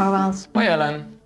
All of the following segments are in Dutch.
Hoi Roland. Hoi Ellen.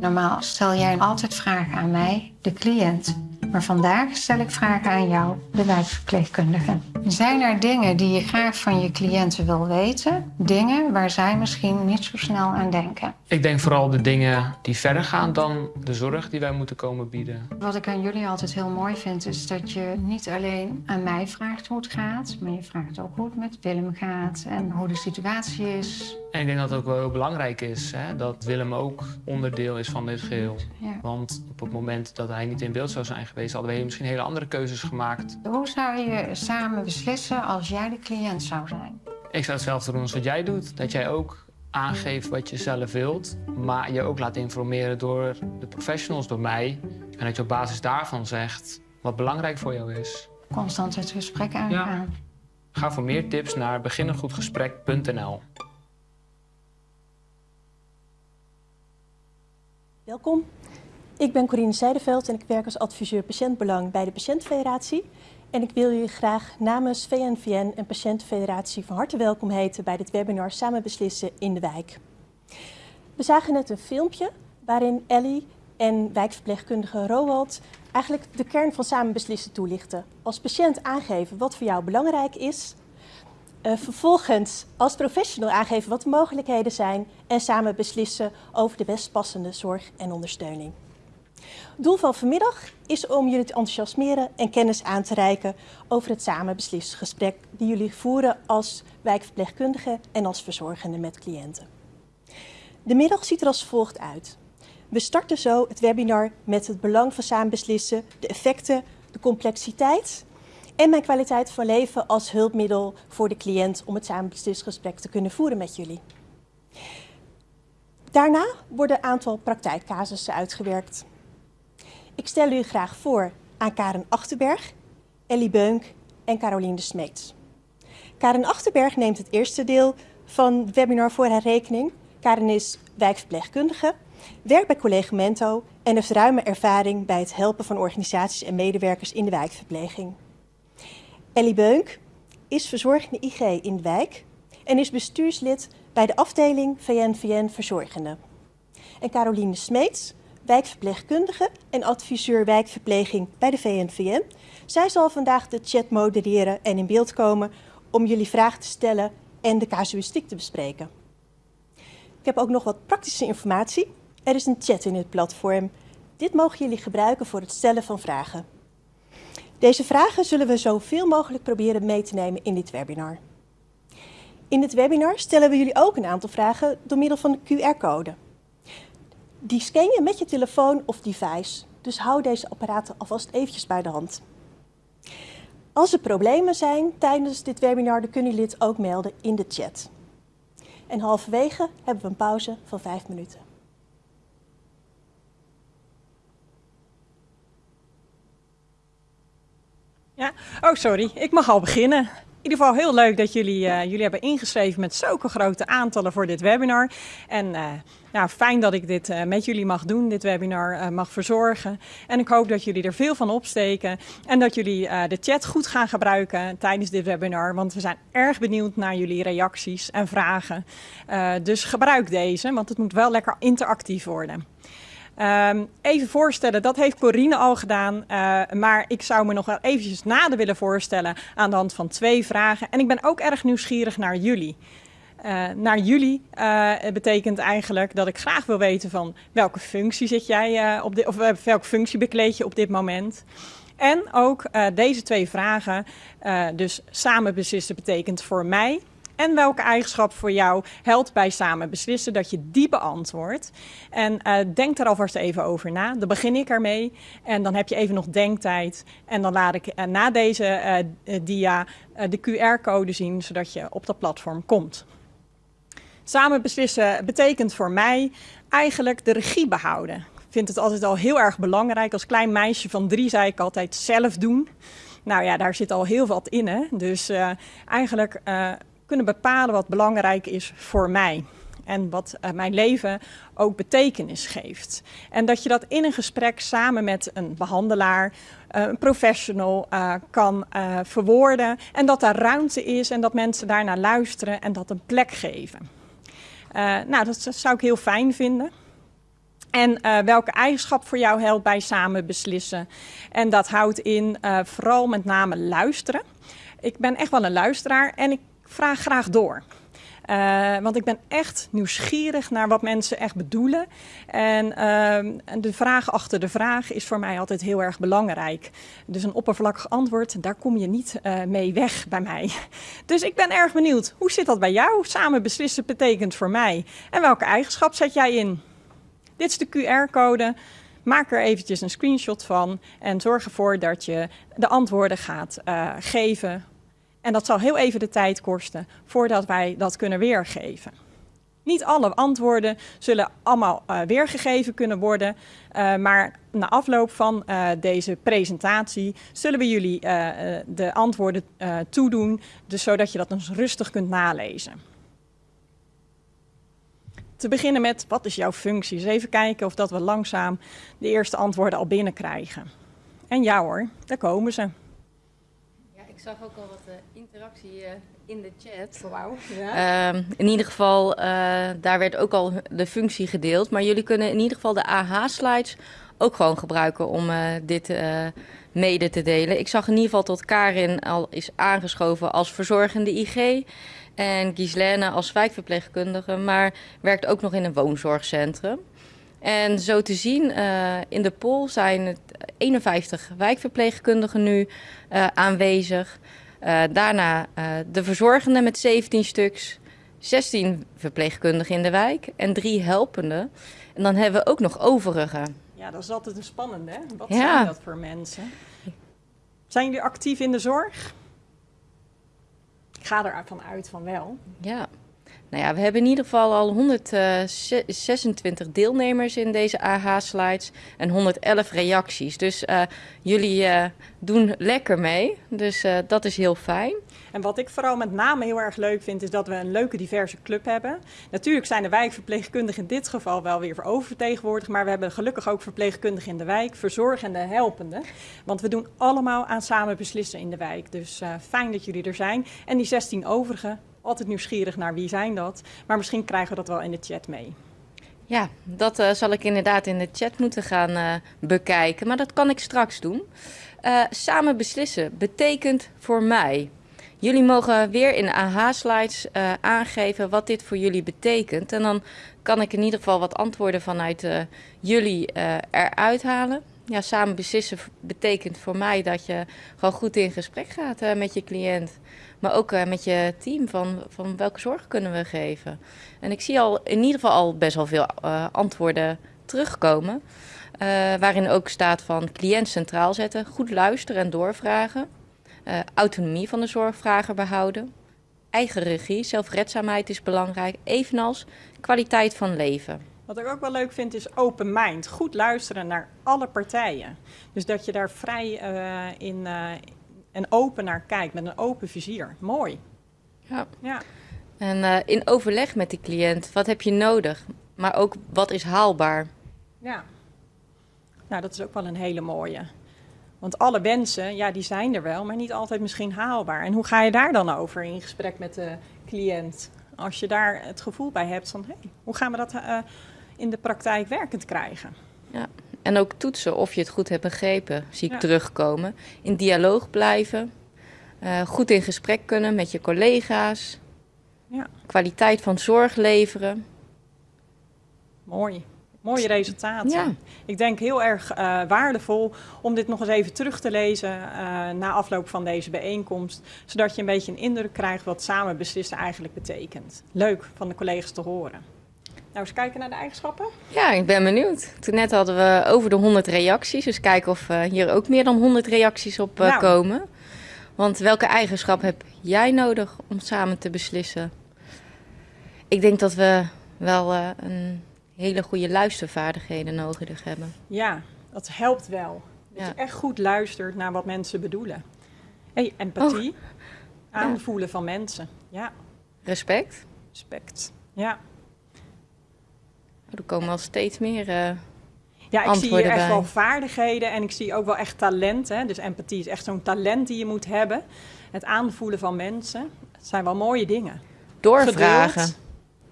Normaal stel jij altijd vragen aan mij, de cliënt. Maar vandaag stel ik vragen aan jou, de wijkverpleegkundige. Zijn er dingen die je graag van je cliënten wil weten? Dingen waar zij misschien niet zo snel aan denken? Ik denk vooral de dingen die verder gaan dan de zorg die wij moeten komen bieden. Wat ik aan jullie altijd heel mooi vind, is dat je niet alleen aan mij vraagt hoe het gaat, maar je vraagt ook hoe het met Willem gaat en hoe de situatie is. En ik denk dat het ook wel heel belangrijk is hè, dat Willem ook onderdeel is van dit geheel. Ja. Want op het moment dat hij niet in beeld zou zijn geweest, hadden we misschien hele andere keuzes gemaakt. Hoe zou je samen beslissen als jij de cliënt zou zijn? Ik zou hetzelfde doen als wat jij doet. Dat jij ook aangeeft wat je zelf wilt, maar je ook laat informeren door de professionals, door mij. En dat je op basis daarvan zegt wat belangrijk voor jou is. Constant het gesprek aangaan. Ga voor meer tips naar beginnengoedgesprek.nl. Welkom. Ik ben Corine Zijdeveld en ik werk als adviseur patiëntbelang bij de Patiëntenfederatie. En ik wil jullie graag namens VNVN en Patiëntenfederatie van harte welkom heten bij dit webinar Samen Beslissen in de Wijk. We zagen net een filmpje waarin Ellie en wijkverpleegkundige Roald eigenlijk de kern van samen beslissen toelichten. Als patiënt aangeven wat voor jou belangrijk is. Uh, vervolgens als professional aangeven wat de mogelijkheden zijn en samen beslissen over de best passende zorg en ondersteuning. Doel van vanmiddag is om jullie te enthousiasmeren en kennis aan te reiken over het samen gesprek die jullie voeren als wijkverpleegkundige en als verzorgende met cliënten. De middag ziet er als volgt uit. We starten zo het webinar met het belang van samen beslissen, de effecten, de complexiteit en mijn kwaliteit van leven als hulpmiddel voor de cliënt om het samenbeslisgesprek te kunnen voeren met jullie. Daarna worden een aantal praktijkcasussen uitgewerkt. Ik stel u graag voor aan Karen Achterberg, Ellie Beunk en Caroline de Smeets. Karen Achterberg neemt het eerste deel van het webinar voor haar rekening. Karen is wijkverpleegkundige, werkt bij Collega Mento en heeft ruime ervaring bij het helpen van organisaties en medewerkers in de wijkverpleging. Ellie Beunk is verzorgende IG in de wijk en is bestuurslid bij de afdeling VNVN Verzorgende. En Caroline Smeets, wijkverpleegkundige en adviseur wijkverpleging bij de VNVN. Zij zal vandaag de chat modereren en in beeld komen om jullie vragen te stellen en de casuïstiek te bespreken. Ik heb ook nog wat praktische informatie. Er is een chat in het platform. Dit mogen jullie gebruiken voor het stellen van vragen. Deze vragen zullen we zoveel mogelijk proberen mee te nemen in dit webinar. In dit webinar stellen we jullie ook een aantal vragen door middel van de QR-code. Die scan je met je telefoon of device, dus hou deze apparaten alvast eventjes bij de hand. Als er problemen zijn tijdens dit webinar, dan kunnen jullie het ook melden in de chat. En halverwege hebben we een pauze van 5 minuten. Ja, oh sorry, ik mag al beginnen. In ieder geval heel leuk dat jullie, uh, jullie hebben ingeschreven met zulke grote aantallen voor dit webinar. En uh, fijn dat ik dit uh, met jullie mag doen, dit webinar mag verzorgen. En ik hoop dat jullie er veel van opsteken en dat jullie de chat goed gaan gebruiken tijdens dit webinar. Want we zijn erg benieuwd naar jullie reacties en vragen. dus gebruik deze, want het moet wel lekker interactief worden. Um, even voorstellen, dat heeft Corine al gedaan. Uh, maar ik zou me nog wel eventjes nader willen voorstellen aan de hand van twee vragen. En ik ben ook erg nieuwsgierig naar jullie. Uh, naar jullie uh, betekent eigenlijk dat ik graag wil weten van welke functie zit jij op dit, of welke functie bekleed je op dit moment. En ook deze twee vragen, dus samen beslissen betekent voor mij en welke eigenschap voor jou helpt bij samen beslissen dat je die beantwoordt. En uh, denk er alvast even over na. Dan begin ik ermee en dan heb je even nog denktijd. En dan laat ik uh, na deze uh, dia de QR-code zien, zodat je op dat platform komt. Samen beslissen betekent voor mij eigenlijk de regie behouden. Ik vind het altijd al heel erg belangrijk. Als klein meisje van drie zei ik altijd zelf doen. Nou ja, daar zit al heel wat in. Hè? Dus eigenlijk kunnen bepalen wat belangrijk is voor mij. En wat uh, mijn leven ook betekenis geeft. En dat je dat in een gesprek samen met een behandelaar, uh, een professional uh, kan verwoorden. En dat daar ruimte is en dat mensen daarnaar luisteren en dat een plek geven. Nou, dat zou ik heel fijn vinden. En welke eigenschap voor jou helpt bij samen beslissen. En dat houdt in vooral met name luisteren. Ik ben echt wel een luisteraar en ik vraag graag door. Uh, want ik ben echt nieuwsgierig naar wat mensen echt bedoelen. En uh, de vraag achter de vraag is voor mij altijd heel erg belangrijk. Dus een oppervlakkig antwoord, daar kom je niet uh, mee weg bij mij. Dus ik ben erg benieuwd, hoe zit dat bij jou? Samen beslissen betekent voor mij. En welke eigenschap zet jij in? Dit is de QR-code. Maak er eventjes een screenshot van en zorg ervoor dat je de antwoorden gaat uh, geven. En dat zal heel even de tijd kosten voordat wij dat kunnen weergeven. Niet alle antwoorden zullen allemaal uh, weergegeven kunnen worden, uh, maar na afloop van uh, deze presentatie zullen we jullie de antwoorden toedoen, dus zodat je dat eens rustig kunt nalezen te beginnen met wat is jouw functie? Dus even kijken of dat we langzaam de eerste antwoorden al binnenkrijgen. En ja hoor, daar komen ze. Zag ook al wat uh, interactie uh, in de chat. Wauw. Ja. Uh, in ieder geval, uh, daar werd ook al de functie gedeeld. Maar jullie kunnen in ieder geval de AH-slides ook gewoon gebruiken om dit mede te delen. Ik zag in ieder geval tot Karin al is aangeschoven als verzorgende IG. En Gislaine als wijkverpleegkundige, maar werkt ook nog in een woonzorgcentrum. En zo te zien, uh, in de pool zijn het 51 wijkverpleegkundigen nu uh, aanwezig. Uh, daarna de verzorgende met 17 stuks, 16 verpleegkundigen in de wijk en drie helpende. En dan hebben we ook nog overige. Ja, dat is altijd een spannende. Hè? Wat ja. zijn dat voor mensen? Zijn jullie actief in de zorg? Ik ga ervan uit van wel. Ja. Nou ja, we hebben in ieder geval al 126 deelnemers in deze AH-slides en 111 reacties. Dus uh, jullie uh, doen lekker mee. Dus uh, dat is heel fijn. En wat ik vooral met name heel erg leuk vind, is dat we een leuke diverse club hebben. Natuurlijk zijn de wijkverpleegkundigen in dit geval wel weer oververtegenwoordigd, maar we hebben gelukkig ook verpleegkundigen in de wijk, verzorgende helpende. Want we doen allemaal aan samen beslissen in de wijk. Dus fijn dat jullie er zijn. En die 16 overigen, altijd nieuwsgierig naar wie zijn dat. Maar misschien krijgen we dat wel in de chat mee. Ja, dat uh, zal ik inderdaad in de chat moeten gaan uh, bekijken. Maar dat kan ik straks doen. Uh, samen beslissen betekent voor mij Jullie mogen weer in de AH-slides aangeven wat dit voor jullie betekent. En dan kan ik in ieder geval wat antwoorden vanuit jullie eruit halen. Ja, samen beslissen betekent voor mij dat je gewoon goed in gesprek gaat met je cliënt. Maar ook met je team van, van welke zorg kunnen we geven. En ik zie al in ieder geval al best wel veel antwoorden terugkomen. waarin ook staat van cliënt centraal zetten, goed luisteren en doorvragen. Autonomie van de zorgvrager behouden. Eigen regie, zelfredzaamheid is belangrijk. Evenals kwaliteit van leven. Wat ik ook wel leuk vind is open mind. Goed luisteren naar alle partijen. Dus dat je daar vrij in en open naar kijkt, met een open vizier. Mooi. Ja. ja. En in overleg met de cliënt, wat heb je nodig? Maar ook wat is haalbaar? Ja. Nou, dat is ook wel een hele mooie. Want alle wensen, ja, die zijn er wel, maar niet altijd misschien haalbaar. En hoe ga je daar dan over in gesprek met de cliënt? Als je daar het gevoel bij hebt van, hey, hoe gaan we dat uh, in de praktijk werkend krijgen? Ja, en ook toetsen of je het goed hebt begrepen, zie ik ja. terugkomen. In dialoog blijven, uh, goed in gesprek kunnen met je collega's. Ja. Kwaliteit van zorg leveren. Mooi. Mooie resultaten. Ja. Ik denk heel erg uh, waardevol om dit nog eens even terug te lezen uh, na afloop van deze bijeenkomst. Zodat je een beetje een indruk krijgt wat samen beslissen eigenlijk betekent. Leuk van de collega's te horen. Nou, eens kijken naar de eigenschappen. Ja, ik ben benieuwd. Toen net hadden we over de 100 reacties. Dus kijken of uh, hier ook meer dan 100 reacties op nou. komen. Want welke eigenschap heb jij nodig om samen te beslissen? Ik denk dat we wel een hele goede luistervaardigheden nodig hebben. Ja, dat helpt wel. Dat ja. je echt goed luistert naar wat mensen bedoelen. Hey, empathie, oh. aanvoelen ja. van mensen. Ja. Respect. Respect, ja. Oh, er komen al steeds meer uh, Ja, ik zie hier echt bij. wel vaardigheden en ik zie ook wel echt talent. Hè? Dus empathie is echt zo'n talent die je moet hebben. Het aanvoelen van mensen. Het zijn wel mooie dingen. Doorvragen. Geduld.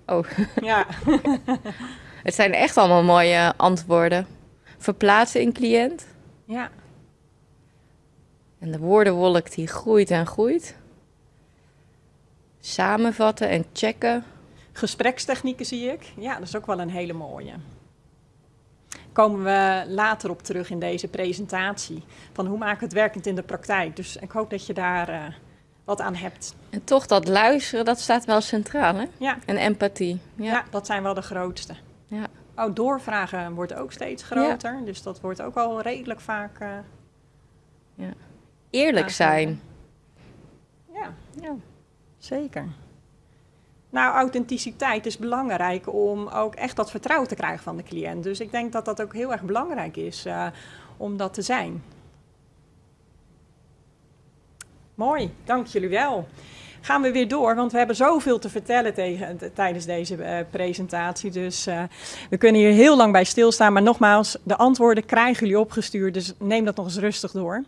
Oh, Ja. het zijn echt allemaal mooie antwoorden. Verplaatsen in cliënt. ja. En de woordenwolk die groeit en groeit. Samenvatten en checken. Gesprekstechnieken zie ik. Ja, dat is ook wel een hele mooie. Komen we later op terug in deze presentatie. Van hoe we het werkend in de praktijk. Dus ik hoop dat je daar eh, wat aan hebt. En toch dat luisteren, dat staat wel centraal, hè? Ja, En empathie. ja. Ja. dat zijn wel de grootste. Ja. Oh, doorvragen wordt ook steeds groter. Dus dat wordt ook al redelijk vaak. eh, Eerlijk zijn. ja, Ja. zeker. Nou, authenticiteit is belangrijk om ook echt dat vertrouwen te krijgen van de cliënt. Dus ik denk dat dat ook heel erg belangrijk is eh, om dat te zijn. Mooi, dank jullie wel. Gaan we weer door, want we hebben zoveel te vertellen tegen, t- tijdens deze eh, presentatie. Dus eh, we kunnen hier heel lang bij stilstaan. Maar nogmaals, de antwoorden krijgen jullie opgestuurd, dus neem dat nog eens rustig door.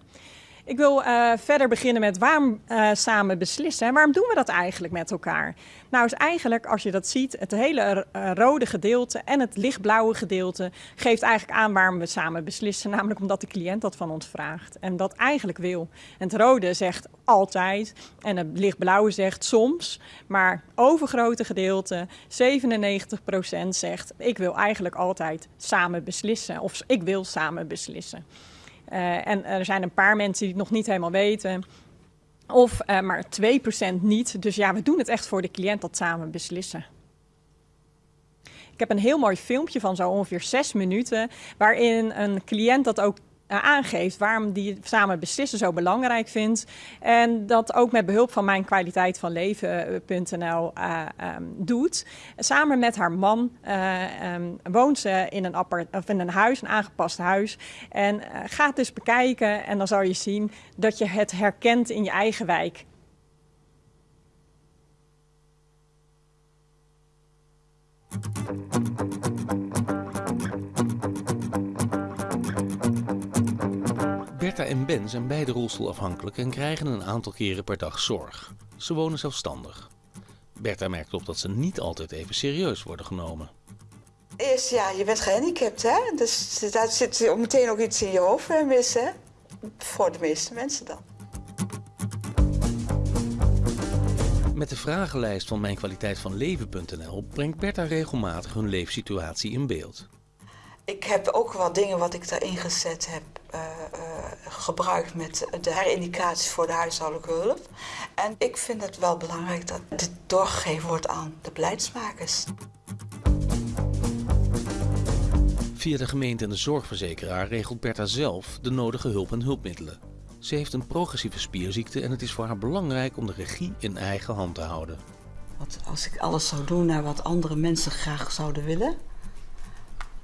Ik wil eh, verder beginnen met waarom eh, samen beslissen. En waarom doen we dat eigenlijk met elkaar? Nou, is eigenlijk, als je dat ziet, het hele eh, rode gedeelte en het lichtblauwe gedeelte geeft eigenlijk aan waarom we samen beslissen. Namelijk omdat de cliënt dat van ons vraagt en dat eigenlijk wil. En het rode zegt altijd en het lichtblauwe zegt soms. Maar overgrote gedeelte, 97% zegt ik wil eigenlijk altijd samen beslissen. Of ik wil samen beslissen. Uh, en er zijn een paar mensen die het nog niet helemaal weten. Of uh, maar 2% niet. Dus ja, we doen het echt voor de cliënt dat samen beslissen. Ik heb een heel mooi filmpje van zo ongeveer zes minuten. Waarin een cliënt dat ook aangeeft waarom die samen beslissen zo belangrijk vindt. En dat ook met behulp van mijn kwaliteit van leven.nl uh, um, doet. Samen met haar man uh, um, woont ze in een, appart of in een huis, een aangepast huis. En gaat dus bekijken en dan zal je zien dat je het herkent in je eigen wijk. En Ben zijn beide rolstoelafhankelijk en krijgen een aantal keren per dag zorg. Ze wonen zelfstandig. Bertha merkt op dat ze niet altijd even serieus worden genomen. Eerst, ja, je bent gehandicapt, hè? Dus daar zit meteen ook iets in je hoofd mis, hè? Voor de meeste mensen dan. Met de vragenlijst van Mijn Kwaliteit van Leven.nl brengt Bertha regelmatig hun leefsituatie in beeld. Ik heb ook wel dingen wat ik daarin gezet heb uh, uh, gebruikt met de herindicaties voor de huishoudelijke hulp. En ik vind het wel belangrijk dat dit doorgegeven wordt aan de beleidsmakers. Via de gemeente en de zorgverzekeraar regelt Bertha zelf de nodige hulp en hulpmiddelen. Ze heeft een progressieve spierziekte en het is voor haar belangrijk om de regie in eigen hand te houden. Want als ik alles zou doen naar wat andere mensen graag zouden willen,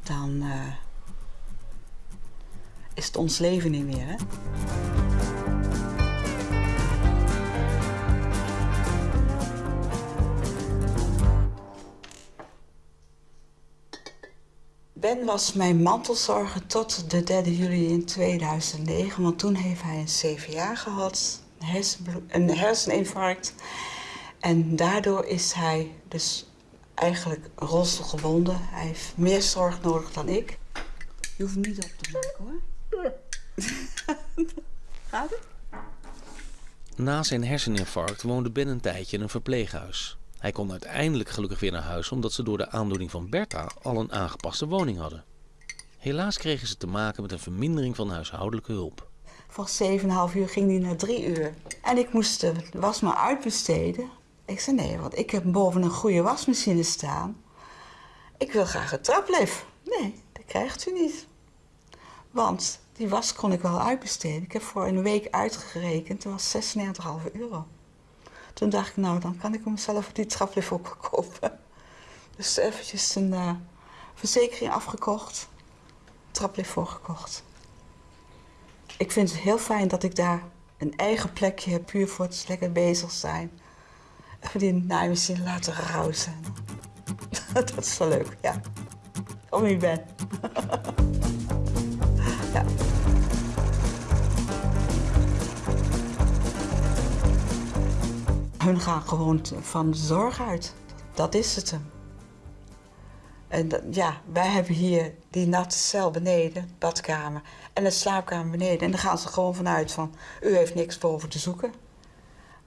dan uh, is het ons leven niet meer. Hè? Ben was mijn mantelzorger tot de 3 juli in 2009, want toen heeft hij een CVA gehad, een herseninfarct. En daardoor is hij dus eigenlijk rolstoelgebonden. Hij heeft meer zorg nodig dan ik. Je hoeft niet op te maken hoor. Gaat het? Na zijn herseninfarct woonde Ben een tijdje in een verpleeghuis. Hij kon uiteindelijk gelukkig weer naar huis omdat ze door de aandoening van Bertha al een aangepaste woning hadden. Helaas kregen ze te maken met een vermindering van huishoudelijke hulp. Van 7,5 uur ging hij naar 3 uur. En ik moest de was maar uitbesteden. Ik zei nee, want ik heb boven een goede wasmachine staan. Ik wil graag een traplift. Nee, dat krijgt u niet. Want die was kon ik wel uitbesteden. Ik heb voor een week uitgerekend. Dat was 96,5 euro. Toen dacht ik, nou, dan kan ik mezelf die traplift ook kopen. Dus eventjes een uh, verzekering afgekocht. Traplift voorgekocht. Ik vind het heel fijn dat ik daar een eigen plekje heb, puur voor het lekker bezig zijn. Even die naaimachine laten rauzen. dat is wel leuk, ja. Om ben. ja. Hun gaan gewoon van de zorg uit. Dat is het hem. En ja, wij hebben hier die natte cel beneden, badkamer, en de slaapkamer beneden. En daar gaan ze gewoon vanuit van, u heeft niks boven te zoeken.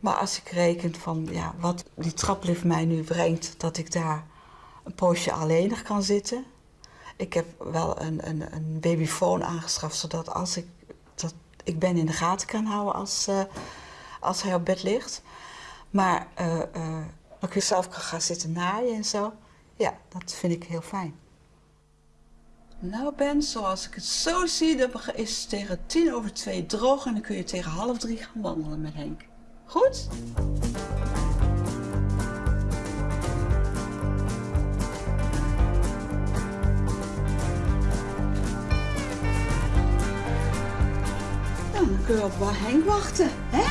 Maar als ik reken van ja, wat die traplift mij nu brengt, dat ik daar een poosje alleenig kan zitten. Ik heb wel een, een, een babyfoon aangeschaft, zodat als ik, dat ik Ben in de gaten kan houden als, eh, als hij op bed ligt. Maar eh, dat ik zelf kan gaan zitten naaien en zo. Ja, dat vind ik heel fijn. Nou Ben, zoals ik het zo zie, dan is tegen tien over twee droog en dan kun je tegen half drie gaan wandelen met Henk. Goed? Nou, dan kun je op Henk wachten, hè?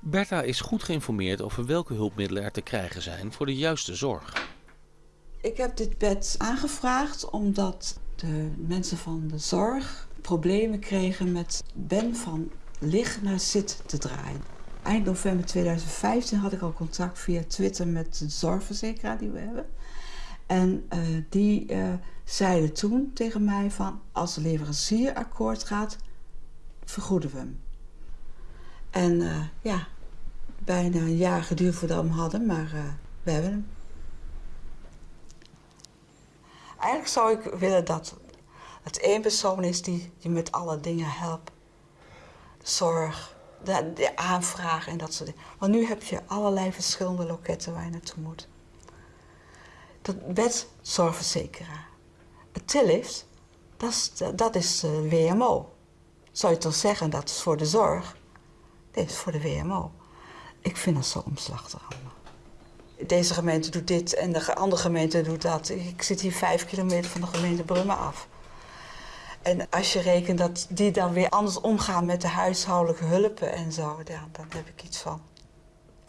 Bertha is goed geïnformeerd over welke hulpmiddelen er te krijgen zijn voor de juiste zorg. Ik heb dit bed aangevraagd omdat de mensen van de zorg problemen kregen met Ben van liggen naar zit te draaien. Eind november 2015 had ik al contact via Twitter met de zorgverzekeraar die we hebben. En eh, die eh, zeiden toen tegen mij van als de leverancier akkoord gaat, vergoeden we hem. En eh, ja, bijna een jaar geduurd voordat we hem hadden, maar we hebben hem. Eigenlijk zou ik willen dat het één persoon is die je met alle dingen helpt. Zorg, de, de aanvraag en dat soort dingen. Want nu heb je allerlei verschillende loketten waar je naartoe moet. Dat wet zorgverzekeraar. Het tillift, dat is, dat is de WMO. Zou je toch zeggen dat is voor de zorg? Dit is voor de WMO. Ik vind dat zo omslachtig allemaal. Deze gemeente doet dit en de andere gemeente doet dat. Ik zit hier vijf kilometer van de gemeente Brummen af. En als je rekent dat die dan weer anders omgaan met de huishoudelijke hulpen en zo, ja, dan heb ik iets van: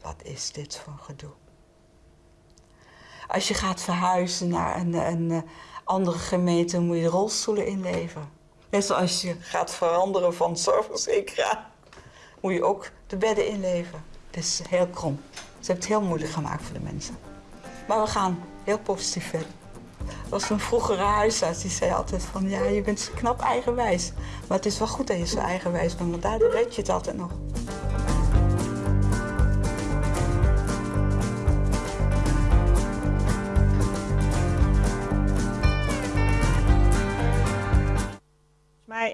wat is dit voor gedoe? Als je gaat verhuizen naar een, een eh, andere gemeente, moet je rolstoelen inleveren. Net zoals je gaat veranderen van zorgverzekeraar, moet je ook de bedden inleveren. Het is heel krom. Ze hebben het heel moeilijk gemaakt voor de mensen. Maar we gaan heel positief verder. Er was een vroegere huisarts die zei altijd van... ja, je bent knap eigenwijs. Maar het is wel goed dat je zo eigenwijs bent, want daardoor red je het altijd nog.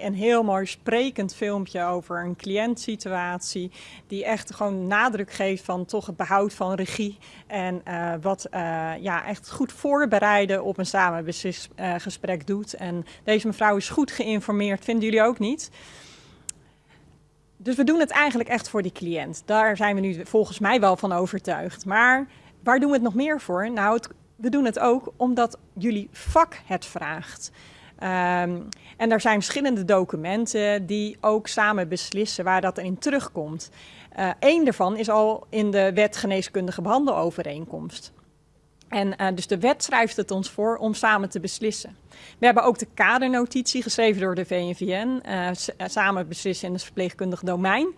Een heel mooi sprekend filmpje over een cliëntsituatie. Die echt gewoon nadruk geeft van toch het behoud van regie. En uh, wat uh, ja, echt goed voorbereiden op een samenbeslisgesprek uh, doet. En deze mevrouw is goed geïnformeerd, vinden jullie ook niet? Dus we doen het eigenlijk echt voor die cliënt. Daar zijn we nu volgens mij wel van overtuigd. Maar waar doen we het nog meer voor? Nou, we doen het ook omdat jullie vak het vraagt. Um, en er zijn verschillende documenten die ook samen beslissen waar dat in terugkomt. Uh, Eén daarvan is al in de wet geneeskundige behandelovereenkomst. En uh, dus de wet schrijft het ons voor om samen te beslissen. We hebben ook de kadernotitie geschreven door de VNVN, uh, samen beslissen in het verpleegkundig domein.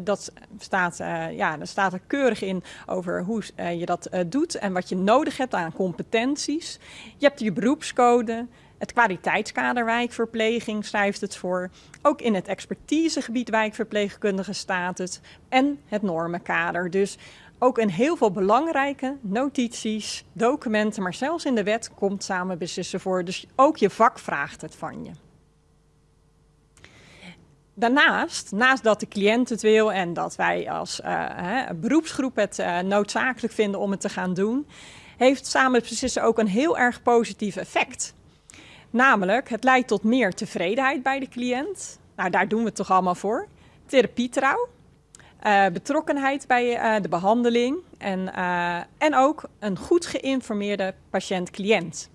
dat staat, ja, daar staat er keurig in over hoe je dat doet en wat je nodig hebt aan competenties. Je hebt je beroepscode, het kwaliteitskader wijkverpleging schrijft het voor. Ook in het expertisegebied wijkverpleegkundige staat het. En het normenkader. Dus ook in heel veel belangrijke notities, documenten, maar zelfs in de wet komt samen beslissen voor. Dus ook je vak vraagt het van je. Daarnaast, naast dat de cliënt het wil en dat wij als uh, hè, beroepsgroep het uh, noodzakelijk vinden om het te gaan doen, heeft samen beslissen ook een heel erg positief effect. Namelijk, het leidt tot meer tevredenheid bij de cliënt. Nou, daar doen we het toch allemaal voor. Therapietrouw, uh, betrokkenheid bij uh, de behandeling en, uh, en ook een goed geïnformeerde patiënt-cliënt.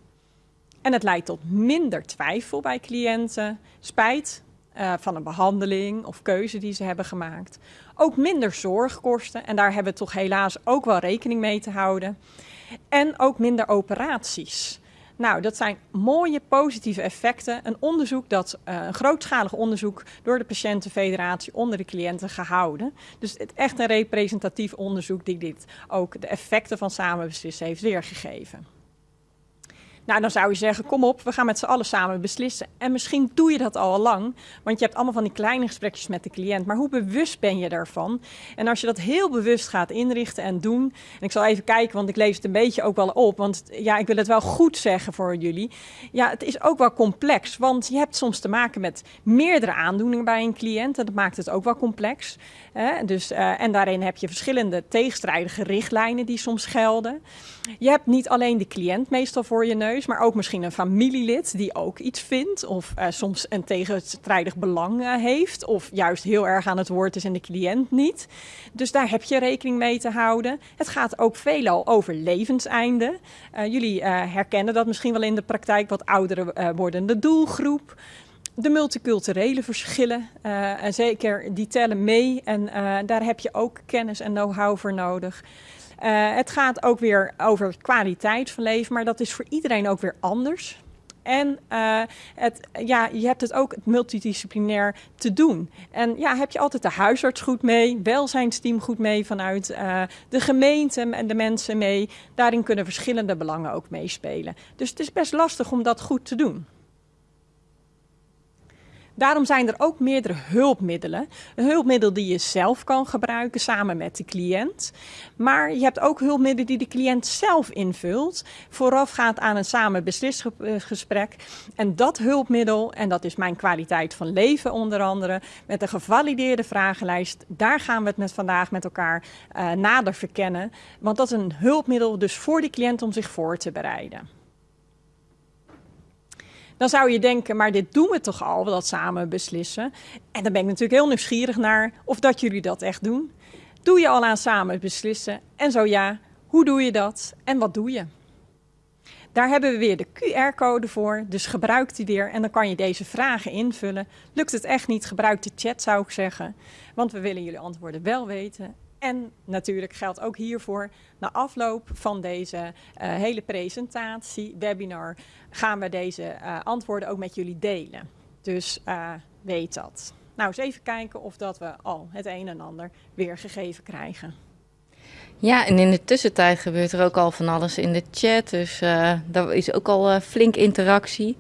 En het leidt tot minder twijfel bij cliënten, spijt van een behandeling of keuze die ze hebben gemaakt. Ook minder zorgkosten, en daar hebben we toch helaas ook wel rekening mee te houden. En ook minder operaties. Nou, dat zijn mooie positieve effecten. Een onderzoek dat, uh, een grootschalig onderzoek door de patiëntenfederatie onder de cliënten gehouden. Dus het echt een representatief onderzoek die dit ook de effecten van samenbeslissen heeft weergegeven. Nou, dan zou je zeggen, kom op, we gaan met z'n allen samen beslissen. En misschien doe je dat al lang, want je hebt allemaal van die kleine gesprekjes met de cliënt. Maar hoe bewust ben je daarvan? En als je dat heel bewust gaat inrichten en doen. En ik zal even kijken, want ik lees het een beetje ook wel op. Want ja, ik wil het wel goed zeggen voor jullie. Ja, het is ook wel complex, want je hebt soms te maken met meerdere aandoeningen bij een cliënt. En dat maakt het ook wel complex. Dus, uh, en daarin heb je verschillende tegenstrijdige richtlijnen die soms gelden. Je hebt niet alleen de cliënt meestal voor je neus, maar ook misschien een familielid die ook iets vindt of uh, soms een tegenstrijdig belang uh, heeft of juist heel erg aan het woord is en de cliënt niet. Dus daar heb je rekening mee te houden. Het gaat ook veelal over levenseinden. Uh, jullie herkennen dat misschien wel in de praktijk wat oudere wordende doelgroep. De multiculturele verschillen, en zeker die tellen mee. En daar heb je ook kennis en know-how voor nodig. Uh, het gaat ook weer over kwaliteit van leven, maar dat is voor iedereen ook weer anders. En uh, het, ja, je hebt het ook multidisciplinair te doen. En ja, heb je altijd de huisarts goed mee, welzijnsteam goed mee vanuit uh, de gemeente en de mensen mee. Daarin kunnen verschillende belangen ook meespelen. Dus het is best lastig om dat goed te doen. Daarom zijn er ook meerdere hulpmiddelen. Een hulpmiddel die je zelf kan gebruiken samen met de cliënt. Maar je hebt ook hulpmiddelen die de cliënt zelf invult. Voorafgaand aan een samen beslisgesprek. En dat hulpmiddel, en dat is mijn kwaliteit van leven onder andere, met een gevalideerde vragenlijst, daar gaan we het met vandaag met elkaar uh, nader verkennen. Want dat is een hulpmiddel dus voor die cliënt om zich voor te bereiden. Dan zou je denken, maar dit doen we toch al, dat samen beslissen. En dan ben ik natuurlijk heel nieuwsgierig naar of dat jullie dat echt doen. Doe je al aan samen beslissen? En zo ja, hoe doe je dat en wat doe je? Daar hebben we weer de QR-code voor, dus gebruik die weer en dan kan je deze vragen invullen. Lukt het echt niet, gebruik de chat zou ik zeggen, want we willen jullie antwoorden wel weten. En natuurlijk geldt ook hiervoor, na afloop van deze uh, hele presentatie, webinar, gaan we deze uh, antwoorden ook met jullie delen. Dus uh, weet dat. Nou, eens even kijken of dat we al het een en ander weergegeven krijgen. Ja, en in de tussentijd gebeurt er ook al van alles in de chat. Dus uh, daar is ook al uh, flink interactie.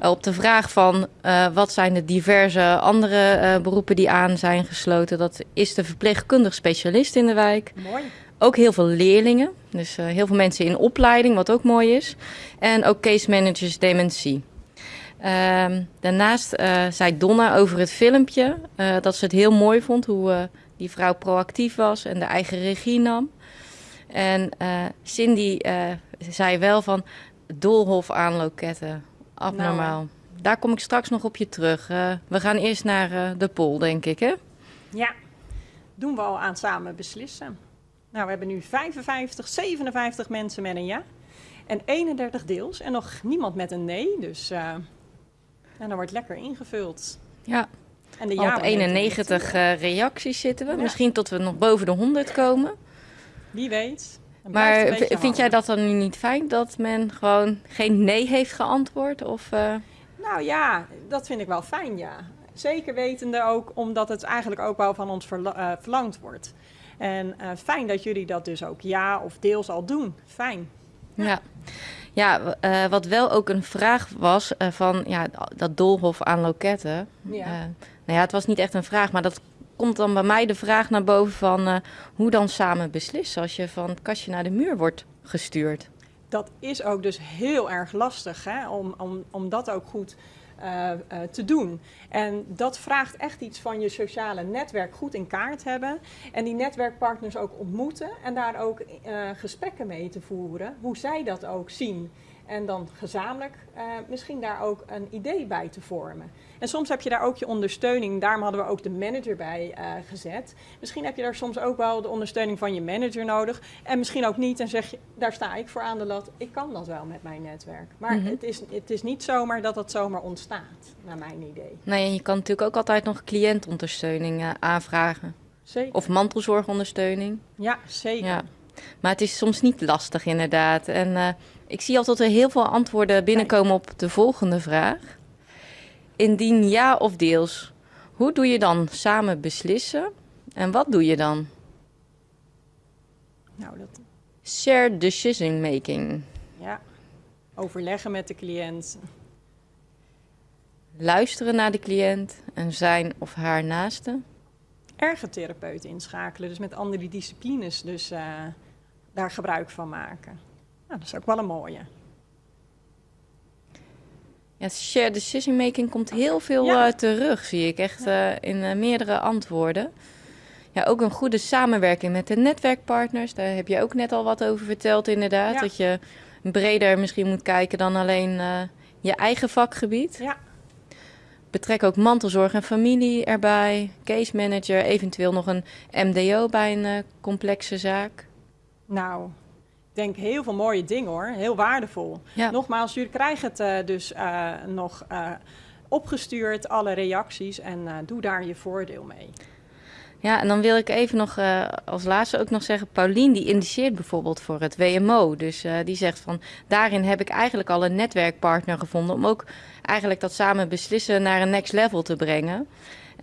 Ja. op de vraag van uh, wat zijn de diverse andere beroepen die aan zijn gesloten. Dat is de verpleegkundig specialist in de wijk. Mooi. Ook heel veel leerlingen. Dus heel veel mensen in opleiding, wat ook mooi is. En ook case managers dementie. Ehm, daarnaast zei Donna over het filmpje dat ze het heel mooi vond hoe die vrouw proactief was en de eigen regie nam. En uh, Cindy uh, zei wel van doolhof aan loketten. Abnormaal. Nou, Daar kom ik straks nog op je terug. Uh, we gaan eerst naar de pol, denk ik, hè? Ja, doen we al aan samen beslissen. Nou, we hebben nu 55, 57 mensen met een ja. En 31 deels. En nog niemand met een nee. Dus en dan wordt lekker ingevuld. Ja. En de op 91 reacties zitten we. Ja. Misschien tot we nog boven de 100 komen. Wie weet. Maar vind jij dat dan nu niet fijn dat men gewoon geen nee heeft geantwoord? Of, uh... Nou ja, dat vind ik wel fijn, ja. Zeker wetende ook omdat het eigenlijk ook wel van ons verla uh, verlangd wordt. En uh, fijn dat jullie dat dus ook ja of deels al doen. Fijn. Ja. Ja, uh, wat wel ook een vraag was uh, van ja, dat doolhof aan loketten. Ja. Uh, nou ja, het was niet echt een vraag, maar dat komt dan bij mij de vraag naar boven van uh, hoe dan samen beslissen als je van het kastje naar de muur wordt gestuurd. Dat is ook dus heel erg lastig hè? Om, om, om dat ook goed uh, uh, te doen. En dat vraagt echt iets van je sociale netwerk goed in kaart hebben. En die netwerkpartners ook ontmoeten en daar ook gesprekken mee te voeren. Hoe zij dat ook zien. En dan gezamenlijk misschien daar ook een idee bij te vormen. En soms heb je daar ook je ondersteuning. Daarom hadden we ook de manager bij uh, gezet. Misschien heb je daar soms ook wel de ondersteuning van je manager nodig. En misschien ook niet. En zeg je, daar sta ik voor aan de lat. Ik kan dat wel met mijn netwerk. Maar mm -hmm. het, is, het is niet zomaar dat dat zomaar ontstaat, naar mijn idee. Nee, je kan natuurlijk ook altijd nog cliëntondersteuning uh, aanvragen. Zeker. Of mantelzorgondersteuning. Ja, zeker. Ja. Maar het is soms niet lastig inderdaad. En Ik zie al dat er heel veel antwoorden binnenkomen op de volgende vraag. Indien ja of deels, hoe doe je dan samen beslissen en wat doe je dan? Nou, dat, Shared decision making. ja. Overleggen met de cliënt. Luisteren naar de cliënt en zijn of haar naaste. Ergotherapeut inschakelen, dus met andere disciplines dus eh, daar gebruik van maken. Nou, dat is ook wel een mooie. Ja, shared decision making komt heel veel Ja. eh, terug, zie ik echt eh, in eh, meerdere antwoorden. Ja, ook een goede samenwerking met de netwerkpartners. Daar heb je ook net al wat over verteld, inderdaad. Ja. Dat je breder misschien moet kijken dan alleen je eigen vakgebied. Ja. Betrek ook mantelzorg en familie erbij. Case manager, eventueel nog een MDO bij een complexe zaak. Nou, denk heel veel mooie dingen hoor. Heel waardevol. Ja. Nogmaals, jullie krijgen het eh, dus eh, nog eh, opgestuurd, alle reacties. En doe daar je voordeel mee. Ja, en dan wil ik even nog als laatste ook nog zeggen... Paulien die initieert bijvoorbeeld voor het WMO. Dus die zegt van... daarin heb ik eigenlijk al een netwerkpartner gevonden... om ook eigenlijk dat samen beslissen naar een next level te brengen.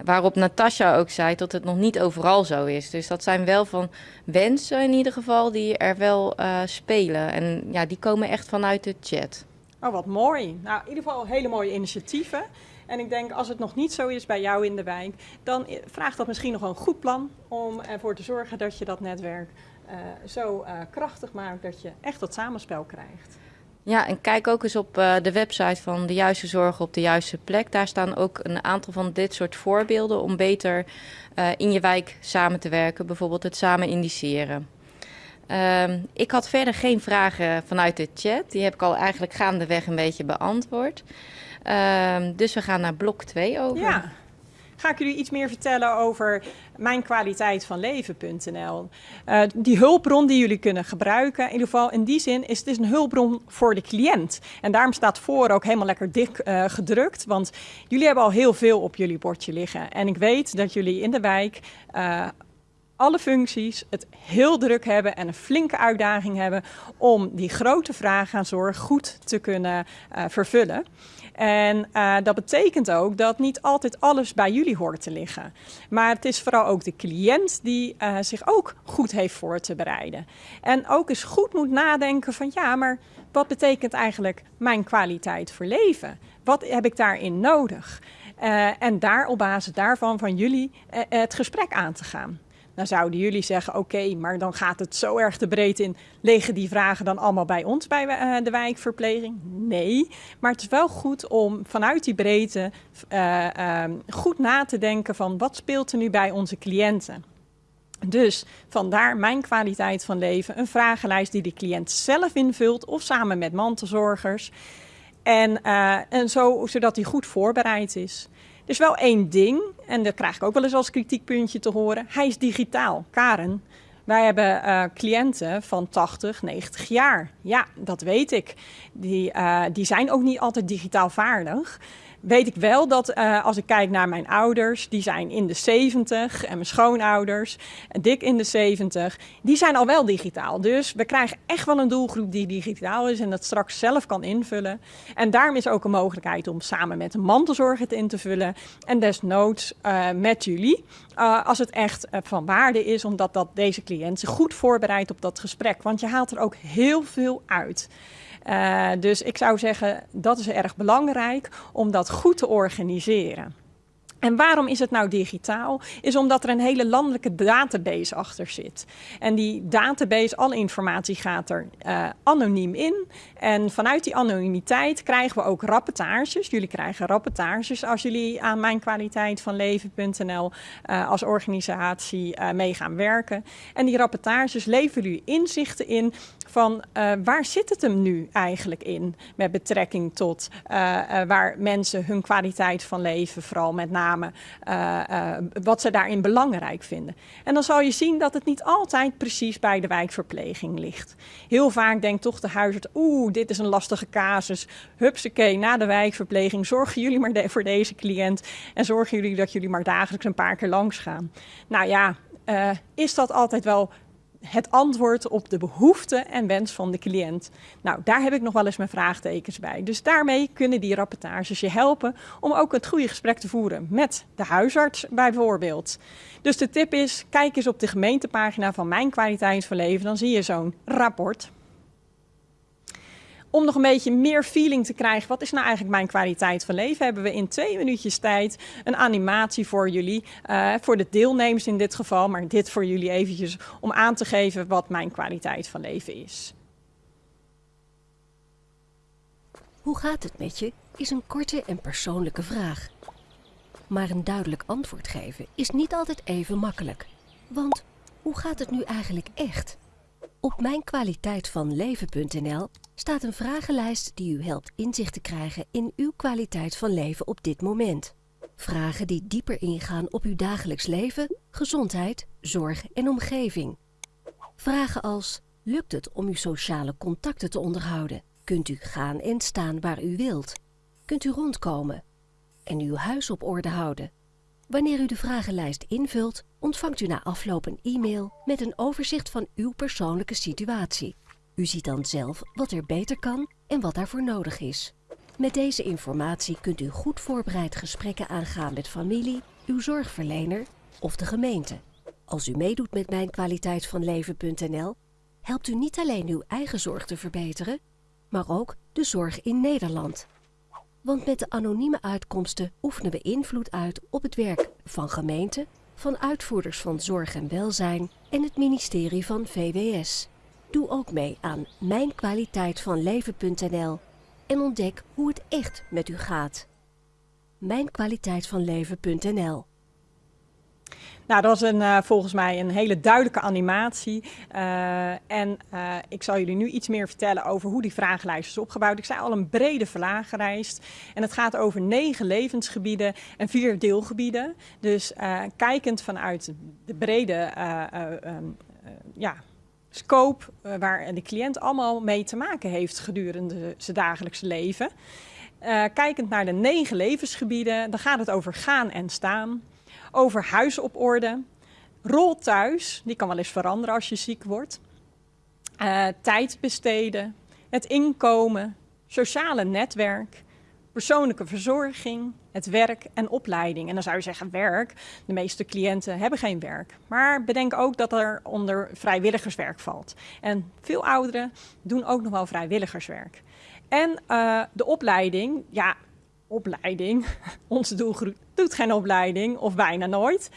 Waarop Natasja ook zei dat het nog niet overal zo is. Dus dat zijn wel van wensen in ieder geval die er wel eh, spelen. En ja, die komen echt vanuit de chat. Oh, wat mooi. Nou, in ieder geval hele mooie initiatieven. En ik denk, als het nog niet zo is bij jou in de wijk, dan vraagt dat misschien nog een goed plan om ervoor te zorgen dat je dat netwerk eh, zo eh, krachtig maakt dat je echt dat samenspel krijgt. Ja, en kijk ook eens op eh, de website van de juiste zorg op de juiste plek. Daar staan ook een aantal van dit soort voorbeelden om beter eh, in je wijk samen te werken. Bijvoorbeeld het samen indiceren. Ehm, ik had verder geen vragen vanuit de chat. Die heb ik al eigenlijk gaandeweg een beetje beantwoord. Ehm, dus we gaan naar blok 2 over. Ja. Ga ik jullie iets meer vertellen over mijn kwaliteit van. Eh, die hulpbron die jullie kunnen gebruiken, in ieder geval in die zin is het is een hulpbron voor de cliënt. En daarom staat voor ook helemaal lekker dik eh, gedrukt, want jullie hebben al heel veel op jullie bordje liggen. En ik weet dat jullie in de wijk eh, alle functies het heel druk hebben en een flinke uitdaging hebben om die grote vraag aan zorg goed te kunnen eh, vervullen. En eh, dat betekent ook dat niet altijd alles bij jullie hoort te liggen. Maar het is vooral ook de cliënt die eh, zich ook goed heeft voor te bereiden. En ook eens goed moet nadenken van ja, maar wat betekent eigenlijk mijn kwaliteit voor leven? Wat heb ik daarin nodig? En daar op basis daarvan van jullie het gesprek aan te gaan. Dan zouden jullie zeggen, oké, maar dan gaat het zo erg te breed in. Liggen die vragen dan allemaal bij ons, bij eh, de wijkverpleging? Nee, maar het is wel goed om vanuit die breedte eh, eh, goed na te denken van wat speelt er nu bij onze cliënten. Dus vandaar mijn kwaliteit van leven, een vragenlijst die de cliënt zelf invult of samen met mantelzorgers. En, eh, en zo, zodat hij goed voorbereid is. Er is wel één ding, en dat krijg ik ook wel eens als kritiekpuntje te horen. Hij is digitaal. Karen, wij hebben eh, cliënten van 80, 90 jaar. Ja, dat weet ik. Die, eh, die zijn ook niet altijd digitaal vaardig. Weet ik wel dat eh, als ik kijk naar mijn ouders, die zijn in de 70 en mijn schoonouders, dik in de 70, die zijn al wel digitaal. Dus we krijgen echt wel een doelgroep die digitaal is en dat straks zelf kan invullen. En daarom is ook een mogelijkheid om samen met een mantelzorg het in te vullen en desnoods eh, met jullie, eh, als het echt van waarde is, omdat dat deze cliënt zich goed voorbereidt op dat gesprek. Want je haalt er ook heel veel uit. Uh, dus ik zou zeggen, dat is erg belangrijk om dat goed te organiseren. En waarom is het nou digitaal? Is omdat er een hele landelijke database achter zit. En die database, alle informatie gaat er uh, anoniem in. En vanuit die anonimiteit krijgen we ook rapportages. Jullie krijgen rapportages als jullie aan mijn kwaliteit van leven.nl uh, als organisatie uh, mee gaan werken. En die rapportages leveren jullie inzichten in van uh, waar zit het hem nu eigenlijk in met betrekking tot uh, uh, waar mensen hun kwaliteit van leven, vooral met name wat ze daarin belangrijk vinden. En dan zal je zien dat het niet altijd precies bij de wijkverpleging ligt. Heel vaak denkt toch de huisarts, oeh, dit is een lastige casus. Hupsakee, na de wijkverpleging, zorgen jullie maar voor deze cliënt en zorgen jullie dat jullie maar dagelijks een paar keer langs gaan. Nou ja, is dat altijd wel het antwoord op de behoefte en wens van de cliënt. Nou, daar heb ik nog wel eens mijn vraagtekens bij. Dus daarmee kunnen die rapportages je helpen om ook het goede gesprek te voeren met de huisarts bijvoorbeeld. Dus de tip is, kijk eens op de gemeentepagina van Mijn Kwaliteit Leven, dan zie je zo'n rapport om nog een beetje meer feeling te krijgen, wat is nou eigenlijk mijn kwaliteit van leven, hebben we in twee minuutjes tijd een animatie voor jullie, uh, voor de deelnemers in dit geval, maar dit voor jullie eventjes om aan te geven wat mijn kwaliteit van leven is. Hoe gaat het met je? Is een korte en persoonlijke vraag. Maar een duidelijk antwoord geven is niet altijd even makkelijk. Want hoe gaat het nu eigenlijk echt? Op mijnkwaliteitvanleven.nl staat een vragenlijst die u helpt inzicht te krijgen in uw kwaliteit van leven op dit moment. Vragen die dieper ingaan op uw dagelijks leven, gezondheid, zorg en omgeving. Vragen als: lukt het om uw sociale contacten te onderhouden? Kunt u gaan en staan waar u wilt? Kunt u rondkomen? En uw huis op orde houden? Wanneer u de vragenlijst invult, ontvangt u na afloop een e-mail met een overzicht van uw persoonlijke situatie. U ziet dan zelf wat er beter kan en wat daarvoor nodig is. Met deze informatie kunt u goed voorbereid gesprekken aangaan met familie, uw zorgverlener of de gemeente. Als u meedoet met mijnkwaliteitvanleven.nl, helpt u niet alleen uw eigen zorg te verbeteren, maar ook de zorg in Nederland. Want met de anonieme uitkomsten oefenen we invloed uit op het werk van gemeenten, van uitvoerders van zorg en welzijn en het ministerie van VWS. Doe ook mee aan mijnkwaliteitvanleven.nl en ontdek hoe het echt met u gaat. Mijnkwaliteitvanleven.nl nou, dat was een, uh, volgens mij een hele duidelijke animatie. Uh, en uh, ik zal jullie nu iets meer vertellen over hoe die vragenlijst is opgebouwd. Ik zei al een brede vragenlijst. En het gaat over negen levensgebieden en vier deelgebieden. Dus kijkend vanuit de brede ja, scope waar de cliënt allemaal mee te maken heeft gedurende zijn dagelijkse leven. kijkend naar de negen levensgebieden, dan gaat het over gaan en staan over huis op orde. Rol thuis, die kan wel eens veranderen als je ziek wordt. Uh, tijd besteden, het inkomen, sociale netwerk, persoonlijke verzorging, het werk en opleiding. En dan zou je zeggen werk. De meeste cliënten hebben geen werk. Maar bedenk ook dat er onder vrijwilligerswerk valt. En veel ouderen doen ook nog wel vrijwilligerswerk. En uh, de opleiding, ja, opleiding. Onze doelgroep doet geen opleiding of bijna nooit.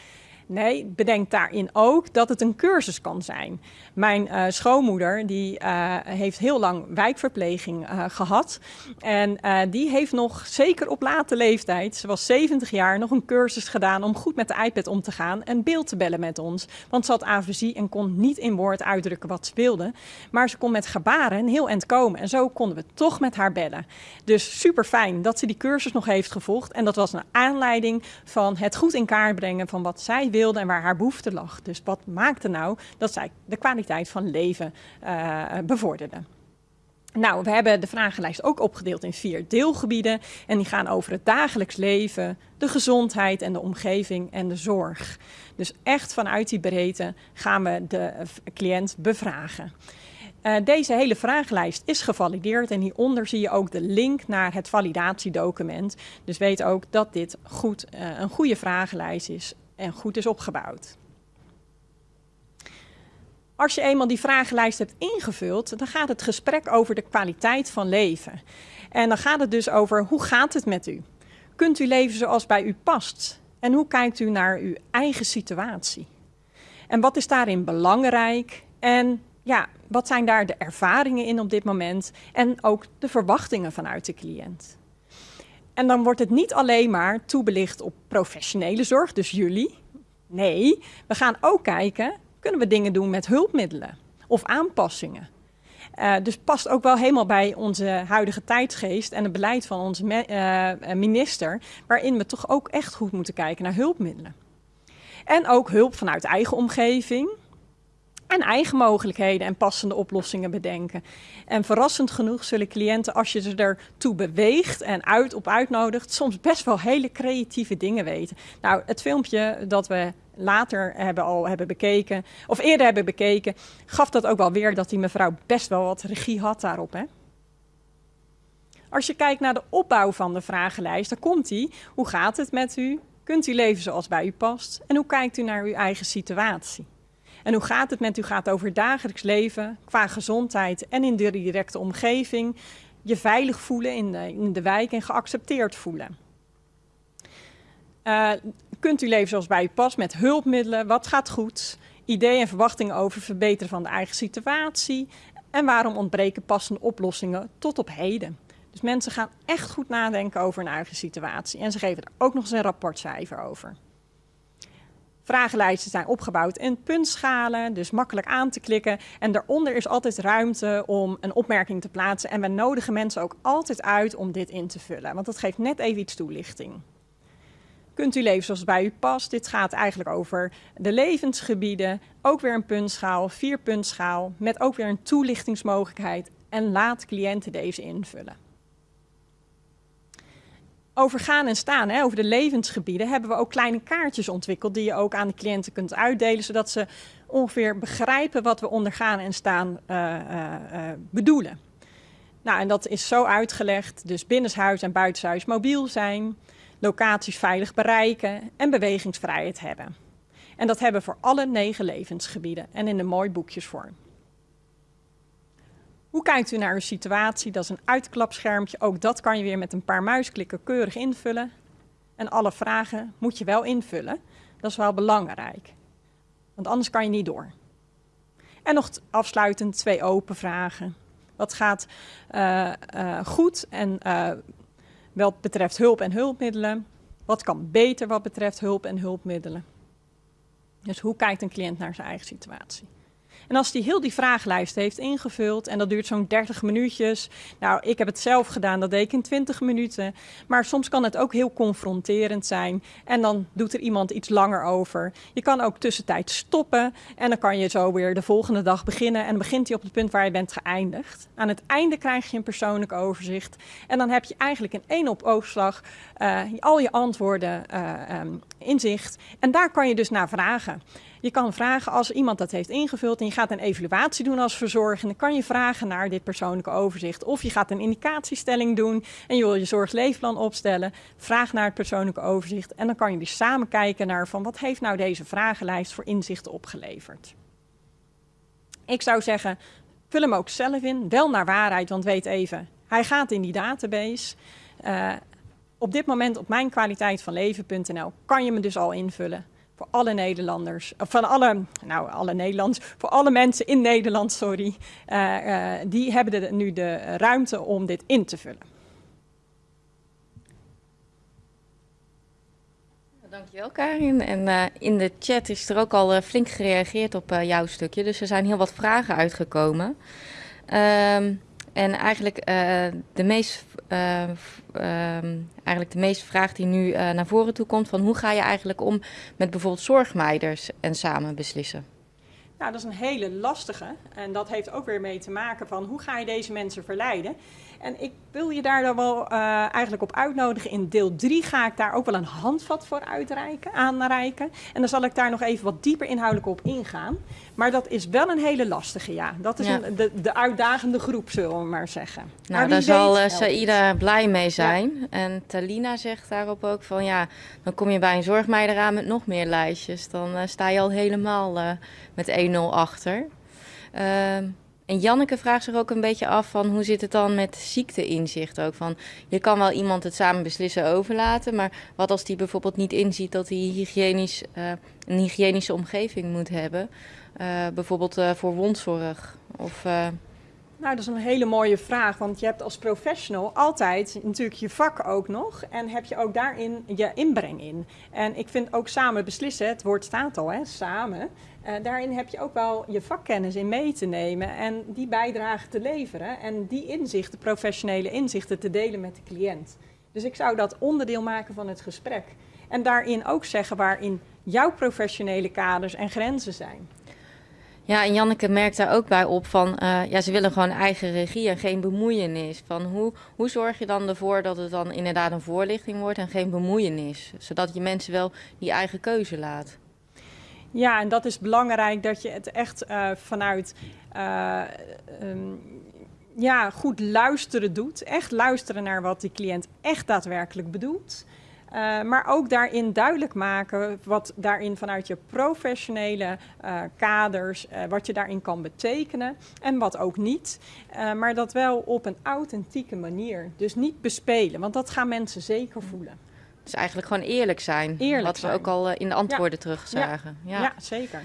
Nee, bedenk daarin ook dat het een cursus kan zijn. Mijn uh, schoonmoeder die, uh, heeft heel lang wijkverpleging uh, gehad. En die heeft nog, zeker op late leeftijd, ze was 70 jaar, nog een cursus gedaan om goed met de iPad om te gaan en beeld te bellen met ons. Want ze had afasie en kon niet in woord uitdrukken wat ze wilde. Maar ze kon met gebaren heel eind komen. En zo konden we toch met haar bellen. Dus super fijn dat ze die cursus nog heeft gevolgd. En dat was een aanleiding van het goed in kaart brengen van wat zij wilde en waar haar behoefte lag. Dus wat maakte nou dat zij de kwaliteit van leven uh, bevorderde. Nou, we hebben de vragenlijst ook opgedeeld in vier deelgebieden. En die gaan over het dagelijks leven, de gezondheid en de omgeving en de zorg. Dus echt vanuit die breedte gaan we de cliënt bevragen. Uh, deze hele vragenlijst is gevalideerd en hieronder zie je ook de link naar het validatiedocument. Dus weet ook dat dit goed, een goede vragenlijst is en goed is opgebouwd. Als je eenmaal die vragenlijst hebt ingevuld, dan gaat het gesprek over de kwaliteit van leven. En dan gaat het dus over hoe gaat het met u? Kunt u leven zoals bij u past? En hoe kijkt u naar uw eigen situatie? En wat is daarin belangrijk? En ja, wat zijn daar de ervaringen in op dit moment? En ook de verwachtingen vanuit de cliënt. En dan wordt het niet alleen maar toebelicht op professionele zorg, dus jullie. Nee, we gaan ook kijken, kunnen we dingen doen met hulpmiddelen of aanpassingen? Uh, dus past ook wel helemaal bij onze huidige tijdsgeest en het beleid van onze uh, minister, waarin we toch ook echt goed moeten kijken naar hulpmiddelen. En ook hulp vanuit eigen omgeving en eigen mogelijkheden en passende oplossingen bedenken. En verrassend genoeg zullen cliënten, als je ze ertoe beweegt en uit op uitnodigt, soms best wel hele creatieve dingen weten. Nou, het filmpje dat we later hebben al hebben bekeken, of eerder hebben bekeken, gaf dat ook wel weer dat die mevrouw best wel wat regie had daarop. Hè? Als je kijkt naar de opbouw van de vragenlijst, dan komt die. Hoe gaat het met u? Kunt u leven zoals bij u past? En hoe kijkt u naar uw eigen situatie? En hoe gaat het met u? Gaat over dagelijks leven, qua gezondheid en in de directe omgeving. Je veilig voelen in de, in de wijk en geaccepteerd voelen. Uh, kunt u leven zoals bij u past met hulpmiddelen? Wat gaat goed? Ideeën en verwachtingen over verbeteren van de eigen situatie. En waarom ontbreken passende oplossingen tot op heden? Dus mensen gaan echt goed nadenken over hun eigen situatie. En ze geven er ook nog eens een rapportcijfer over. Vragenlijsten zijn opgebouwd in puntschalen, dus makkelijk aan te klikken. En daaronder is altijd ruimte om een opmerking te plaatsen. En we nodigen mensen ook altijd uit om dit in te vullen, want dat geeft net even iets toelichting. Kunt u leven zoals bij u past? Dit gaat eigenlijk over de levensgebieden. Ook weer een puntschaal, vier puntschaal, met ook weer een toelichtingsmogelijkheid. En laat cliënten deze invullen over gaan en staan, hè, over de levensgebieden, hebben we ook kleine kaartjes ontwikkeld die je ook aan de cliënten kunt uitdelen, zodat ze ongeveer begrijpen wat we onder gaan en staan uh, uh, bedoelen. Nou, en dat is zo uitgelegd, dus binnenshuis en buitenshuis mobiel zijn, locaties veilig bereiken en bewegingsvrijheid hebben. En dat hebben we voor alle negen levensgebieden en in een mooi boekjesvorm. Hoe kijkt u naar uw situatie? Dat is een uitklapschermpje. Ook dat kan je weer met een paar muisklikken keurig invullen. En alle vragen moet je wel invullen. Dat is wel belangrijk. Want anders kan je niet door. En nog afsluitend twee open vragen. Wat gaat uh, uh, goed en uh, wat betreft hulp en hulpmiddelen? Wat kan beter wat betreft hulp en hulpmiddelen? Dus hoe kijkt een cliënt naar zijn eigen situatie? En als die heel die vragenlijst heeft ingevuld en dat duurt zo'n 30 minuutjes. Nou, ik heb het zelf gedaan, dat deed ik in 20 minuten. Maar soms kan het ook heel confronterend zijn. En dan doet er iemand iets langer over. Je kan ook tussentijd stoppen en dan kan je zo weer de volgende dag beginnen. En dan begint hij op het punt waar je bent geëindigd. Aan het einde krijg je een persoonlijk overzicht. En dan heb je eigenlijk in één op oogslag uh, al je antwoorden uh, um, inzicht. En daar kan je dus naar vragen. Je kan vragen als iemand dat heeft ingevuld en je gaat een evaluatie doen als verzorger. Dan kan je vragen naar dit persoonlijke overzicht. Of je gaat een indicatiestelling doen en je wil je zorgleefplan opstellen. Vraag naar het persoonlijke overzicht. En dan kan je dus samen kijken naar van wat heeft nou deze vragenlijst voor inzichten opgeleverd. Ik zou zeggen, vul hem ook zelf in. Wel naar waarheid, want weet even, hij gaat in die database. Uh, op dit moment op mijn kwaliteit van leven.nl kan je me dus al invullen voor alle Nederlanders, of van alle, nou alle Nederlands, voor alle mensen in Nederland, sorry, uh, uh, die hebben nu de ruimte om dit in te vullen. Dankjewel Karin. En in de chat is er ook al flink gereageerd op jouw stukje, dus er zijn heel wat vragen uitgekomen. Um, en eigenlijk de meest uh, eigenlijk de meeste vraag die nu uh, naar voren toe komt: van hoe ga je eigenlijk om met bijvoorbeeld zorgmeiders en samen beslissen? Nou, dat is een hele lastige. En dat heeft ook weer mee te maken van hoe ga je deze mensen verleiden. En ik wil je daar dan wel uh, eigenlijk op uitnodigen. In deel 3 ga ik daar ook wel een handvat voor uitreiken, aanreiken. En dan zal ik daar nog even wat dieper inhoudelijk op ingaan. Maar dat is wel een hele lastige, ja. Dat is ja. Een, de, de uitdagende groep, zullen we maar zeggen. Nou, daar zal uh, Saïda blij mee zijn. Ja. En Talina zegt daarop ook van ja, dan kom je bij een zorgmeider aan met nog meer lijstjes. Dan uh, sta je al helemaal met 1-0 achter. Ehm, en Janneke vraagt zich ook een beetje af van hoe zit het dan met ziekteinzicht ook? Van je kan wel iemand het samen beslissen overlaten, maar wat als die bijvoorbeeld niet inziet dat hij hygiënisch, uh, een hygiënische omgeving moet hebben, uh, bijvoorbeeld uh, voor wondzorg of nou, dat is een hele mooie vraag, want je hebt als professional altijd natuurlijk je vak ook nog en heb je ook daarin je inbreng in. En ik vind ook samen beslissen, het woord staat al, hè, samen. Uh, daarin heb je ook wel je vakkennis in mee te nemen en die bijdrage te leveren en die inzichten, professionele inzichten te delen met de cliënt. Dus ik zou dat onderdeel maken van het gesprek. En daarin ook zeggen waarin jouw professionele kaders en grenzen zijn. Ja, en Janneke merkt daar ook bij op van, uh, ja, ze willen gewoon eigen regie en geen bemoeienis. Van hoe, hoe zorg je dan ervoor dat het dan inderdaad een voorlichting wordt en geen bemoeienis? Zodat je mensen wel die eigen keuze laat. Ja, en dat is belangrijk dat je het echt uh, vanuit uh, um, ja, goed luisteren doet. Echt luisteren naar wat die cliënt echt daadwerkelijk bedoelt. Uh, maar ook daarin duidelijk maken wat daarin vanuit je professionele uh, kaders, uh, wat je daarin kan betekenen en wat ook niet. maar dat wel op een authentieke manier. Dus niet bespelen, want dat gaan mensen zeker voelen. Dus eigenlijk gewoon eerlijk zijn. Eerlijk wat zijn. we ook al in de antwoorden ja. terugzagen. Ja. ja, zeker.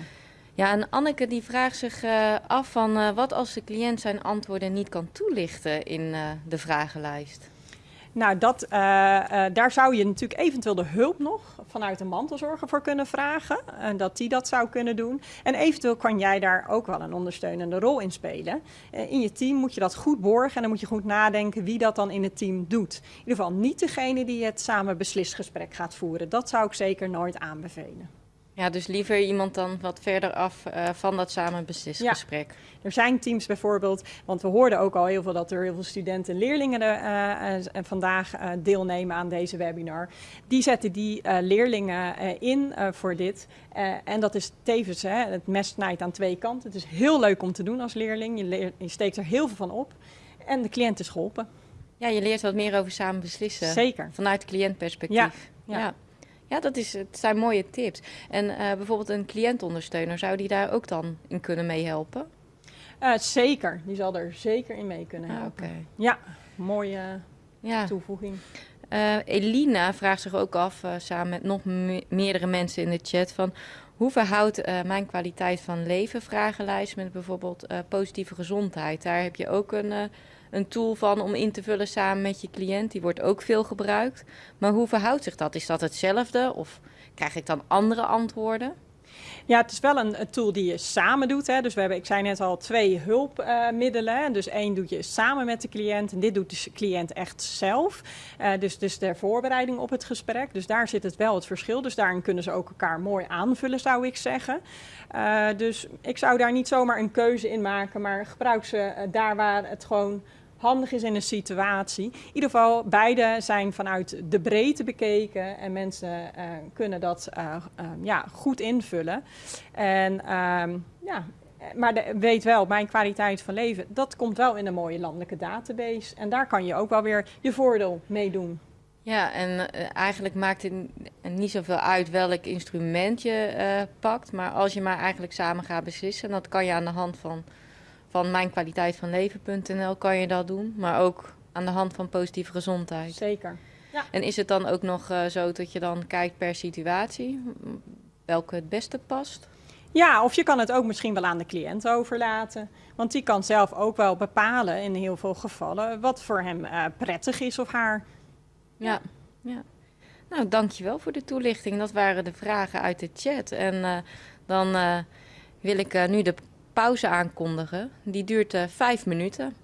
Ja, en Anneke die vraagt zich af van wat als de cliënt zijn antwoorden niet kan toelichten in de vragenlijst? Nou, dat, daar zou je natuurlijk eventueel de hulp nog vanuit de mantelzorger voor kunnen vragen. En dat die dat zou kunnen doen. En eventueel kan jij daar ook wel een ondersteunende rol in spelen. in je team moet je dat goed borgen en dan moet je goed nadenken wie dat dan in het team doet. In ieder geval niet degene die het samen beslisgesprek gaat voeren. Dat zou ik zeker nooit aanbevelen. Ja, dus liever iemand dan wat verder af uh, van dat samen beslisgesprek. Ja. Er zijn teams bijvoorbeeld, want we hoorden ook al heel veel dat er heel veel studenten en leerlingen uh, uh, vandaag deelnemen aan deze webinar. Die zetten die leerlingen in voor dit. en dat is tevens, hè, het mes snijdt aan twee kanten. Het is heel leuk om te doen als leerling. Je, leert, je steekt er heel veel van op. En de cliënt is geholpen. Ja, je leert wat meer over samen beslissen. Zeker. Vanuit cliëntperspectief. Ja. ja. ja. Ja, dat is, het zijn mooie tips. En uh, bijvoorbeeld een cliëntondersteuner, zou die daar ook dan in kunnen meehelpen? Uh, zeker, die zal er zeker in mee kunnen helpen. Ah, okay. Ja, mooie ja. toevoeging. Uh, Elina vraagt zich ook af, samen met nog me meerdere mensen in de chat, van hoe verhoudt mijn kwaliteit van leven vragenlijst met bijvoorbeeld positieve gezondheid? Daar heb je ook een een tool van om in te vullen samen met je cliënt. Die wordt ook veel gebruikt. Maar hoe verhoudt zich dat? Is dat hetzelfde of krijg ik dan andere antwoorden? Ja, het is wel een, tool die je samen doet. Hè. Dus we hebben, ik zei net al, twee hulpmiddelen. Dus één doe je samen met de cliënt en dit doet de cliënt echt zelf. Uh, dus, dus de voorbereiding op het gesprek. Dus daar zit het wel het verschil. Dus daarin kunnen ze ook elkaar mooi aanvullen, zou ik zeggen. Uh, dus ik zou daar niet zomaar een keuze in maken, maar gebruik ze daar waar het gewoon handig is in een situatie. In ieder geval, beide zijn vanuit de breedte bekeken en mensen uh, kunnen dat uh, uh, ja, goed invullen. En ja, maar de, weet wel, mijn kwaliteit van leven, dat komt wel in een mooie landelijke database. En daar kan je ook wel weer je voordeel mee doen. Ja, en eigenlijk maakt het niet zoveel uit welk instrument je pakt. Maar als je maar eigenlijk samen gaat beslissen, dat kan je aan de hand van van mijn kwaliteit van leven.nl kan je dat doen, maar ook aan de hand van positieve gezondheid. Zeker. Ja. En is het dan ook nog uh, zo dat je dan kijkt per situatie welke het beste past? Ja, of je kan het ook misschien wel aan de cliënt overlaten. Want die kan zelf ook wel bepalen in heel veel gevallen wat voor hem uh, prettig is of haar. Ja, ja. Nou, dankjewel voor de toelichting. Dat waren de vragen uit de chat. En uh, dan wil ik nu de pauze aankondigen. Die duurt uh, vijf minuten.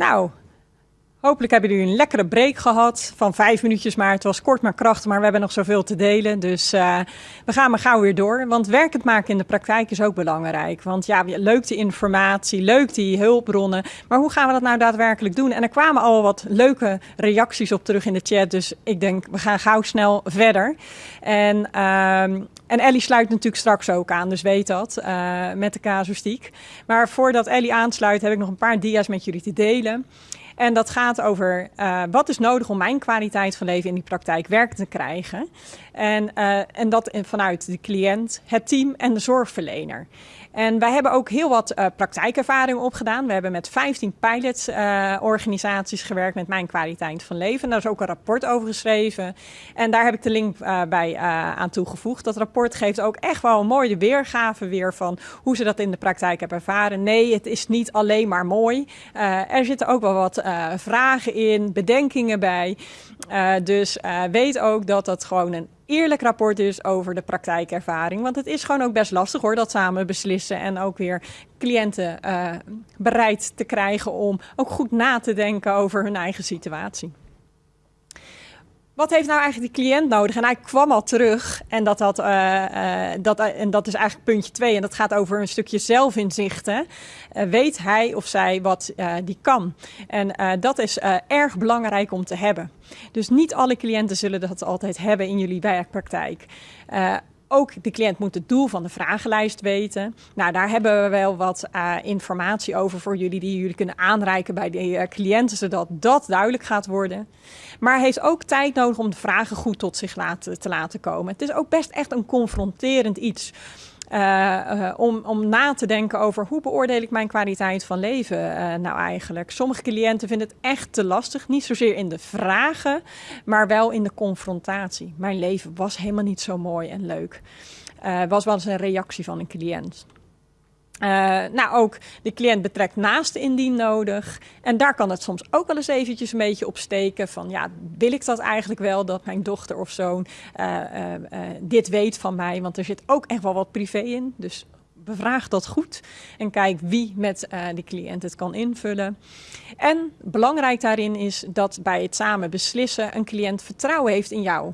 Nou, Hopelijk hebben jullie een lekkere break gehad van vijf minuutjes maar. Het was kort maar krachtig, maar we hebben nog zoveel te delen. Dus uh, we gaan maar gauw weer door. Want werkend maken in de praktijk is ook belangrijk. Want ja, leuk die informatie, leuk die hulpbronnen. Maar hoe gaan we dat nou daadwerkelijk doen? En er kwamen al wat leuke reacties op terug in de chat. Dus ik denk, we gaan gauw snel verder. En, uh, en Ellie sluit natuurlijk straks ook aan, dus weet dat, uh, met de casuïstiek. Maar voordat Ellie aansluit, heb ik nog een paar dia's met jullie te delen. En dat gaat over uh, wat is nodig om mijn kwaliteit van leven in die praktijk werk te krijgen. En, uh, en dat vanuit de cliënt, het team en de zorgverlener. En wij hebben ook heel wat uh, praktijkervaring opgedaan. We hebben met 15 pilotorganisaties uh, gewerkt met mijn kwaliteit van leven. Daar is ook een rapport over geschreven. En daar heb ik de link uh, bij aan toegevoegd. Dat rapport geeft ook echt wel een mooie weergave weer van hoe ze dat in de praktijk hebben ervaren. Nee, het is niet alleen maar mooi. er zitten ook wel wat vragen in, bedenkingen bij. dus weet ook dat dat gewoon een eerlijk rapport is over de praktijkervaring. Want het is gewoon ook best lastig hoor, dat samen beslissen en ook weer cliënten uh, bereid te krijgen om ook goed na te denken over hun eigen situatie. Wat heeft nou eigenlijk die cliënt nodig? En hij kwam al terug en dat, had, uh, uh, dat, en dat is eigenlijk puntje twee. En dat gaat over een stukje zelfinzichten. Weet hij of zij wat die kan? En dat is erg belangrijk om te hebben. Dus niet alle cliënten zullen dat altijd hebben in jullie werkpraktijk. Ook de cliënt moet het doel van de vragenlijst weten. Nou, daar hebben we wel wat informatie over voor jullie die jullie kunnen aanreiken bij de cliënten, zodat dat duidelijk gaat worden. Maar heeft ook tijd nodig om de vragen goed tot zich laten, te laten komen. Het is ook best echt een confronterend iets. Uh, uh, om, na te denken over hoe beoordeel ik mijn kwaliteit van leven uh, nou eigenlijk. Sommige cliënten vinden het echt te lastig, niet zozeer in de vragen, maar wel in de confrontatie. Mijn leven was helemaal niet zo mooi en leuk. was wel eens een reactie van een cliënt. Uh, nou, ook de cliënt betrekt naast indien nodig. En daar kan het soms ook wel eens eventjes een beetje op steken van, ja, wil ik dat eigenlijk wel, dat mijn dochter of zoon uh, uh, dit weet van mij? Want er zit ook echt wel wat privé in, dus bevraag dat goed en kijk wie met de cliënt het kan invullen. En belangrijk daarin is dat bij het samen beslissen een cliënt vertrouwen heeft in jou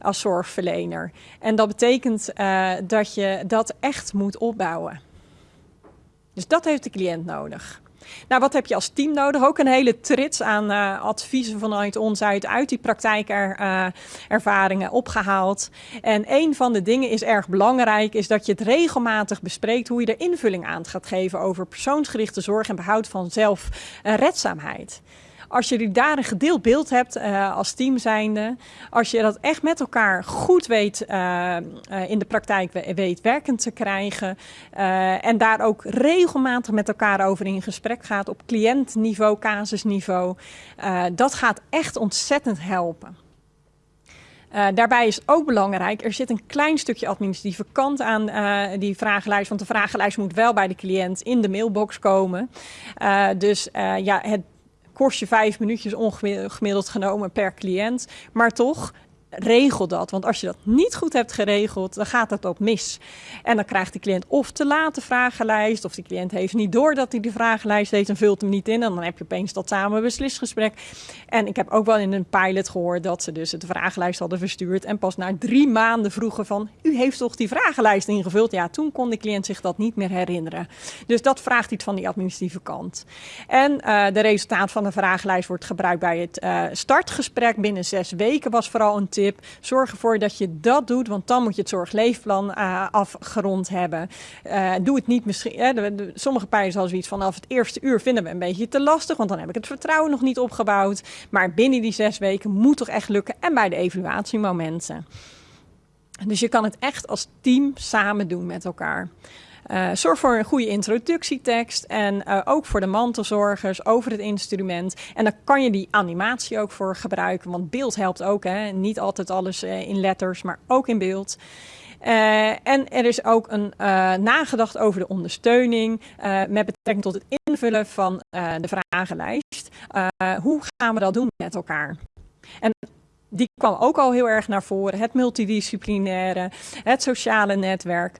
als zorgverlener. En dat betekent dat je dat echt moet opbouwen. Dus dat heeft de cliënt nodig. Nou, wat heb je als team nodig? Ook een hele trits aan uh, adviezen vanuit ons uit, uit die praktijkervaringen uh, opgehaald. En een van de dingen is erg belangrijk, is dat je het regelmatig bespreekt hoe je er invulling aan gaat geven over persoonsgerichte zorg en behoud van zelfredzaamheid. Uh, als je daar een gedeeld beeld hebt uh, als team zijnde, als je dat echt met elkaar goed weet uh, uh, in de praktijk weet werkend te krijgen en daar ook regelmatig met elkaar over in gesprek gaat op cliëntniveau, casusniveau, dat gaat echt ontzettend helpen. Daarbij is ook belangrijk, er zit een klein stukje administratieve kant aan die vragenlijst. Want de vragenlijst moet wel bij de cliënt in de mailbox komen. Dus ja, het kost je vijf minuutjes ongemiddeld genomen per cliënt. Maar toch, regel dat. Want als je dat niet goed hebt geregeld, dan gaat dat ook mis. En dan krijgt de cliënt of te laat de vragenlijst, of de cliënt heeft niet door dat hij de vragenlijst heeft en vult hem niet in. En dan heb je opeens dat samen beslisgesprek. En ik heb ook wel in een pilot gehoord dat ze dus de vragenlijst hadden verstuurd. En pas na drie maanden vroegen van, u heeft toch die vragenlijst ingevuld? Ja, toen kon de cliënt zich dat niet meer herinneren. Dus dat vraagt iets van die administratieve kant. En uh, de resultaat van de vragenlijst wordt gebruikt bij het uh, startgesprek binnen zes weken was vooral een Zorg ervoor dat je dat doet, want dan moet je het zorgleefplan uh, afgerond hebben. Uh, doe het niet misschien. Hè, sommige pijlen zoals zoiets vanaf het eerste uur vinden we een beetje te lastig, want dan heb ik het vertrouwen nog niet opgebouwd. Maar binnen die zes weken moet toch echt lukken en bij de evaluatiemomenten. Dus je kan het echt als team samen doen met elkaar. Uh, zorg voor een goede introductietekst en uh, ook voor de mantelzorgers over het instrument. En dan kan je die animatie ook voor gebruiken, want beeld helpt ook. Hè? Niet altijd alles uh, in letters, maar ook in beeld. En er is ook een nagedacht over de ondersteuning met betrekking tot het invullen van de vragenlijst. hoe gaan we dat doen met elkaar? En die kwam ook al heel erg naar voren. Het multidisciplinaire, het sociale netwerk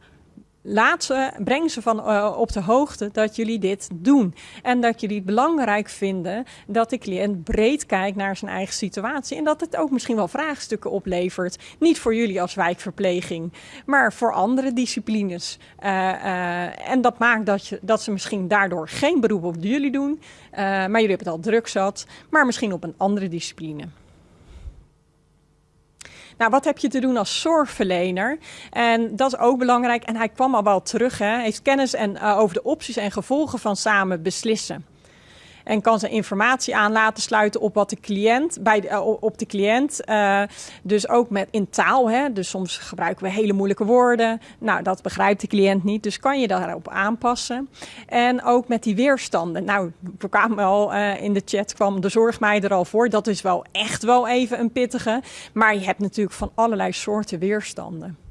laat ze, breng ze van uh, op de hoogte dat jullie dit doen. En dat jullie het belangrijk vinden dat de cliënt breed kijkt naar zijn eigen situatie. En dat het ook misschien wel vraagstukken oplevert. Niet voor jullie als wijkverpleging, maar voor andere disciplines. Uh, uh, en dat maakt dat, dat ze misschien daardoor geen beroep op jullie doen. maar jullie hebben het al druk zat, maar misschien op een andere discipline. Nou, wat heb je te doen als zorgverlener? En dat is ook belangrijk. En hij kwam al wel terug. Hè. Hij heeft kennis en, uh, over de opties en gevolgen van samen beslissen en kan zijn informatie aan laten sluiten op wat de cliënt bij de, uh, op de cliënt. Uh, dus ook met in taal. Hè? Dus soms gebruiken we hele moeilijke woorden. Nou, dat begrijpt de cliënt niet. Dus kan je daarop aanpassen. En ook met die weerstanden. Nou, we kwamen al uh, in de chat kwam de zorgmeider al voor. Dat is wel echt wel even een pittige. Maar je hebt natuurlijk van allerlei soorten weerstanden.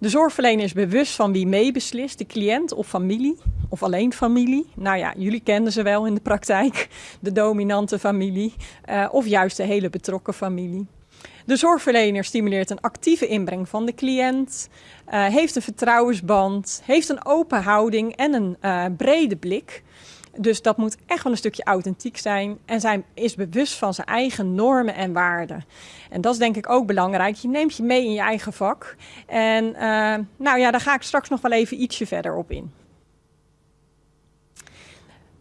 De zorgverlener is bewust van wie meebeslist, de cliënt of familie, of alleen familie. Nou ja, jullie kennen ze wel in de praktijk, de dominante familie, uh, of juist de hele betrokken familie. De zorgverlener stimuleert een actieve inbreng van de cliënt, uh, heeft een vertrouwensband, heeft een open houding en een uh, brede blik. Dus dat moet echt wel een stukje authentiek zijn. En zij is bewust van zijn eigen normen en waarden. En dat is denk ik ook belangrijk. Je neemt je mee in je eigen vak. En uh, nou ja, daar ga ik straks nog wel even ietsje verder op in.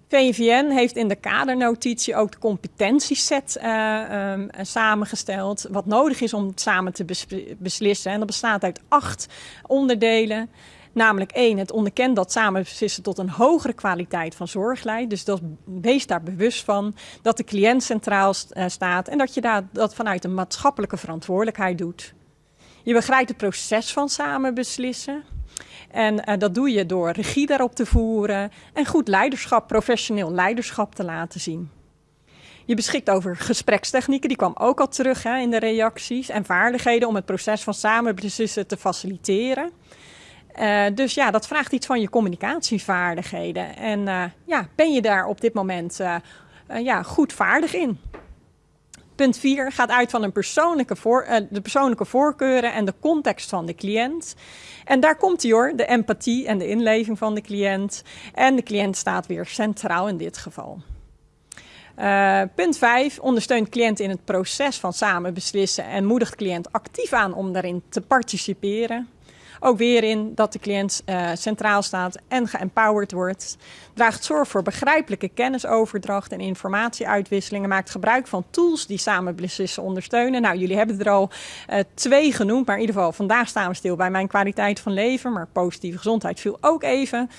VNVN heeft in de kadernotitie ook de competentieset uh, um, samengesteld. Wat nodig is om het samen te bes beslissen. En dat bestaat uit acht onderdelen. Namelijk één, het onderkent dat samenbeslissen tot een hogere kwaliteit van zorg leidt. Dus dat, wees daar bewust van dat de cliënt centraal uh, staat en dat je daar, dat vanuit een maatschappelijke verantwoordelijkheid doet. Je begrijpt het proces van samen beslissen. En uh, dat doe je door regie daarop te voeren en goed leiderschap, professioneel leiderschap te laten zien. Je beschikt over gesprekstechnieken, die kwam ook al terug hè, in de reacties, en vaardigheden om het proces van samenbeslissen te faciliteren. Uh, dus ja, dat vraagt iets van je communicatievaardigheden. En uh, ja, ben je daar op dit moment uh, ja, goed vaardig in? Punt 4 gaat uit van een persoonlijke voor, de persoonlijke voorkeuren en de context van de cliënt. En daar komt hij hoor, de empathie en de inleving van de cliënt. En de cliënt staat weer centraal in dit geval. Punt 5. Ondersteunt cliënt in het proces van samen beslissen en moedigt cliënt actief aan om daarin te participeren. Ook weer in dat de cliënt uh, centraal staat en geëmpowerd wordt. Draagt zorg voor begrijpelijke kennisoverdracht en informatieuitwisselingen. Maakt gebruik van tools die samen beslissen ondersteunen. Nou, jullie hebben er al uh, twee genoemd. Maar in ieder geval, vandaag staan we stil bij mijn kwaliteit van leven. Maar positieve gezondheid viel ook even.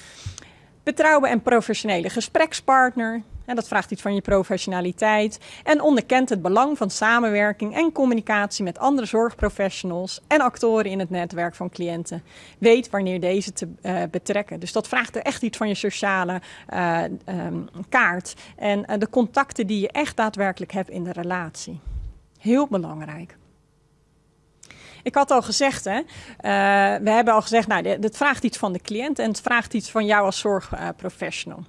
Betrouwen en professionele gesprekspartner. En dat vraagt iets van je professionaliteit. En onderkent het belang van samenwerking en communicatie met andere zorgprofessionals en actoren in het netwerk van cliënten. Weet wanneer deze te uh, betrekken. Dus dat vraagt er echt iets van je sociale uh, um, kaart. En uh, de contacten die je echt daadwerkelijk hebt in de relatie. Heel belangrijk. Ik had al gezegd, hè, we hebben al gezegd, nou, het vraagt iets van de cliënt en het vraagt iets van jou als zorgprofessional.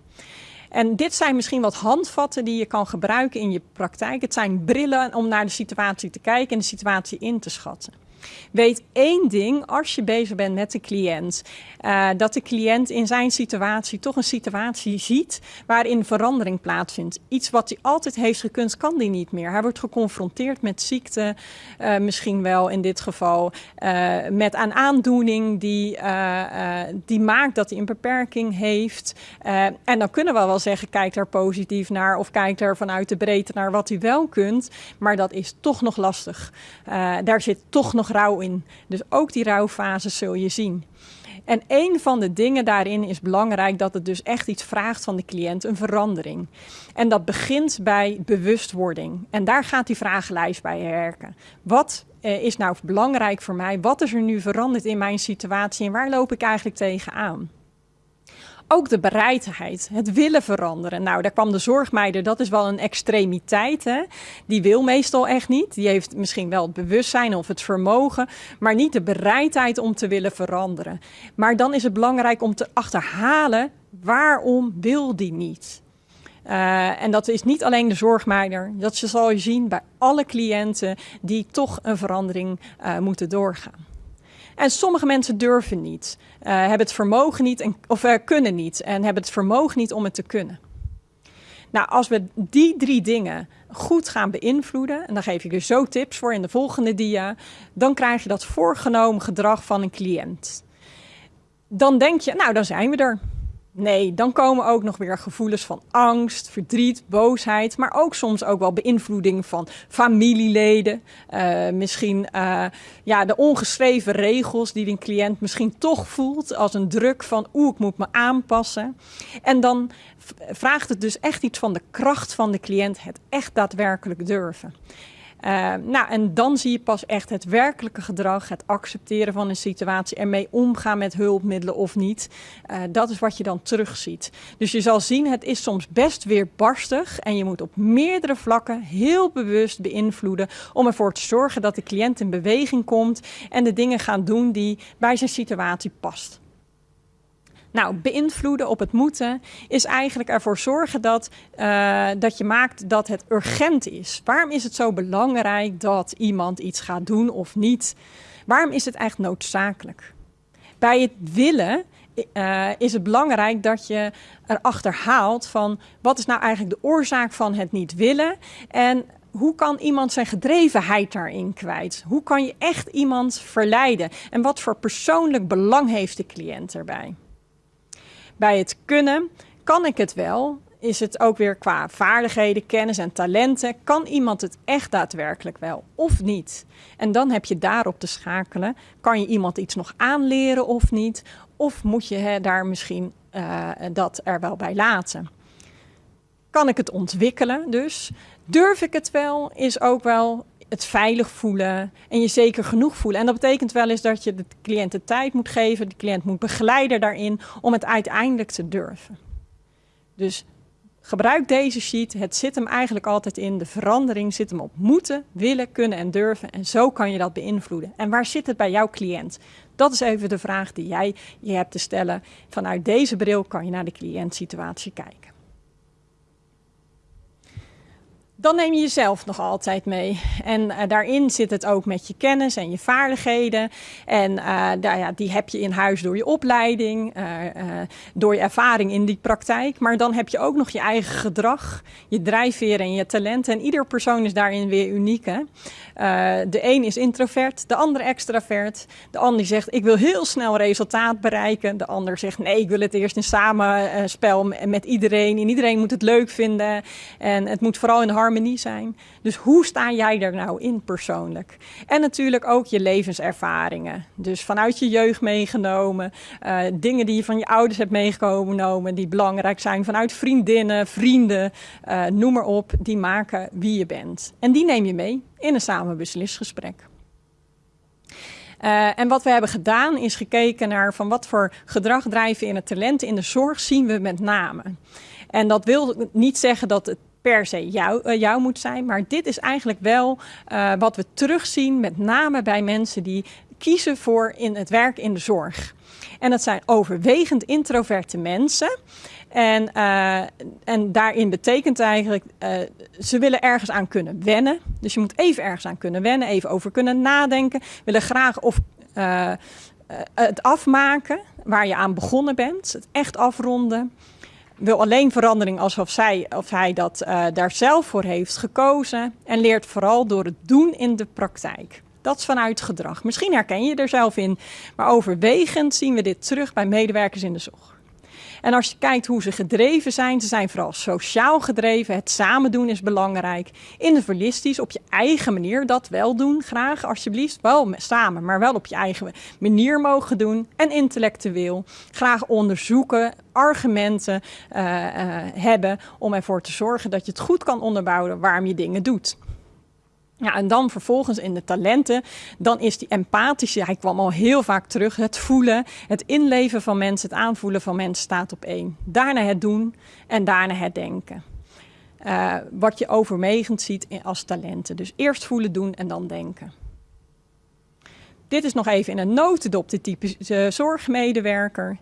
En dit zijn misschien wat handvatten die je kan gebruiken in je praktijk. Het zijn brillen om naar de situatie te kijken en de situatie in te schatten. Weet één ding als je bezig bent met de cliënt. Uh, dat de cliënt in zijn situatie toch een situatie ziet waarin verandering plaatsvindt. Iets wat hij altijd heeft gekund, kan die niet meer. Hij wordt geconfronteerd met ziekte, uh, misschien wel in dit geval. Uh, met een aandoening die, die maakt dat hij een beperking heeft. en dan kunnen we wel zeggen, kijk daar positief naar of kijk daar vanuit de breedte naar wat hij wel kunt. Maar dat is toch nog lastig. daar zit toch nog rouw in. Dus ook die rouwfase zul je zien. En een van de dingen daarin is belangrijk dat het dus echt iets vraagt van de cliënt, een verandering. En dat begint bij bewustwording. En daar gaat die vragenlijst bij werken. Wat eh, is nou belangrijk voor mij? Wat is er nu veranderd in mijn situatie en waar loop ik eigenlijk tegenaan? Ook de bereidheid, het willen veranderen. Nou, daar kwam de zorgmeider, dat is wel een extremiteit. Hè? Die wil meestal echt niet. Die heeft misschien wel het bewustzijn of het vermogen, maar niet de bereidheid om te willen veranderen. Maar dan is het belangrijk om te achterhalen waarom wil die niet. Uh, en dat is niet alleen de zorgmeider. Dat zal je zien bij alle cliënten die toch een verandering uh, moeten doorgaan. En sommige mensen durven niet, uh, hebben het vermogen niet of uh, kunnen niet en hebben het vermogen niet om het te kunnen. Nou, als we die drie dingen goed gaan beïnvloeden, en daar geef ik je zo tips voor in de volgende dia, dan krijg je dat voorgenomen gedrag van een cliënt. Dan denk je, nou, dan zijn we er. Nee, dan komen ook nog weer gevoelens van angst, verdriet, boosheid, maar ook soms ook wel beïnvloeding van familieleden. Uh, misschien uh, ja, de ongeschreven regels die een cliënt misschien toch voelt als een druk van oeh, ik moet me aanpassen. En dan vraagt het dus echt iets van de kracht van de cliënt, het echt daadwerkelijk durven. Uh, nou, en dan zie je pas echt het werkelijke gedrag, het accepteren van een situatie, ermee omgaan met hulpmiddelen of niet. Uh, dat is wat je dan terugziet. Dus je zal zien, het is soms best weer barstig en je moet op meerdere vlakken heel bewust beïnvloeden om ervoor te zorgen dat de cliënt in beweging komt en de dingen gaat doen die bij zijn situatie past. Nou, beïnvloeden op het moeten is eigenlijk ervoor zorgen dat, uh, dat je maakt dat het urgent is. Waarom is het zo belangrijk dat iemand iets gaat doen of niet? Waarom is het eigenlijk noodzakelijk? Bij het willen uh, is het belangrijk dat je erachter haalt van wat is nou eigenlijk de oorzaak van het niet willen en hoe kan iemand zijn gedrevenheid daarin kwijt? Hoe kan je echt iemand verleiden? En wat voor persoonlijk belang heeft de cliënt erbij? Bij het kunnen kan ik het wel. Is het ook weer qua vaardigheden, kennis en talenten. Kan iemand het echt daadwerkelijk wel of niet? En dan heb je daarop te schakelen. Kan je iemand iets nog aanleren of niet? Of moet je hè, daar misschien uh, dat er wel bij laten? Kan ik het ontwikkelen dus? Durf ik het wel? Is ook wel het veilig voelen en je zeker genoeg voelen. En dat betekent wel eens dat je de cliënt de tijd moet geven, de cliënt moet begeleiden daarin om het uiteindelijk te durven. Dus gebruik deze sheet. Het zit hem eigenlijk altijd in. De verandering zit hem op moeten, willen, kunnen en durven. En zo kan je dat beïnvloeden. En waar zit het bij jouw cliënt? Dat is even de vraag die jij je hebt te stellen. Vanuit deze bril kan je naar de cliëntsituatie kijken. Dan neem je jezelf nog altijd mee. En uh, daarin zit het ook met je kennis en je vaardigheden. En uh, daar, ja, die heb je in huis door je opleiding, uh, door je ervaring in die praktijk. Maar dan heb je ook nog je eigen gedrag, je drijfveren en je talenten. En ieder persoon is daarin weer uniek. Hè? de een is introvert, de ander extravert. De ander zegt, ik wil heel snel resultaat bereiken. De ander zegt, nee, ik wil het eerst in samenspel met iedereen. En iedereen moet het leuk vinden. En het moet vooral in de harmonie zijn. Dus hoe sta jij er nou in persoonlijk? En natuurlijk ook je levenservaringen. Dus vanuit je jeugd meegenomen, uh, dingen die je van je ouders hebt meegenomen, die belangrijk zijn, vanuit vriendinnen, vrienden, uh, noem maar op, die maken wie je bent. En die neem je mee in een samenbeslisgesprek. Uh, en wat we hebben gedaan is gekeken naar van wat voor gedrag drijven in het talent in de zorg zien we met name. En dat wil niet zeggen dat het per se jou, uh, jou moet zijn. Maar dit is eigenlijk wel uh, wat we terugzien, met name bij mensen die kiezen voor in het werk in de zorg. En dat zijn overwegend introverte mensen. En, uh, en daarin betekent eigenlijk, uh, ze willen ergens aan kunnen wennen. Dus je moet even ergens aan kunnen wennen, even over kunnen nadenken. Willen graag of het afmaken waar je aan begonnen bent, het echt afronden wil alleen verandering alsof zij of hij dat uh, daar zelf voor heeft gekozen. En leert vooral door het doen in de praktijk. Dat is vanuit gedrag. Misschien herken je er zelf in, maar overwegend zien we dit terug bij medewerkers in de zorg. En als je kijkt hoe ze gedreven zijn, ze zijn vooral sociaal gedreven. Het samen doen is belangrijk. Individualistisch, op je eigen manier dat wel doen, graag alsjeblieft. Wel samen, maar wel op je eigen manier mogen doen. En intellectueel, graag onderzoeken, argumenten uh, uh, hebben om ervoor te zorgen dat je het goed kan onderbouwen waarom je dingen doet. Ja, en dan vervolgens in de talenten, dan is die empathische, hij kwam al heel vaak terug, het voelen, het inleven van mensen, het aanvoelen van mensen staat op één. Daarna het doen en daarna het denken. Uh, wat je overwegend ziet als talenten. Dus eerst voelen, doen en dan denken. Dit is nog even in een notendop de typische zorgmedewerker.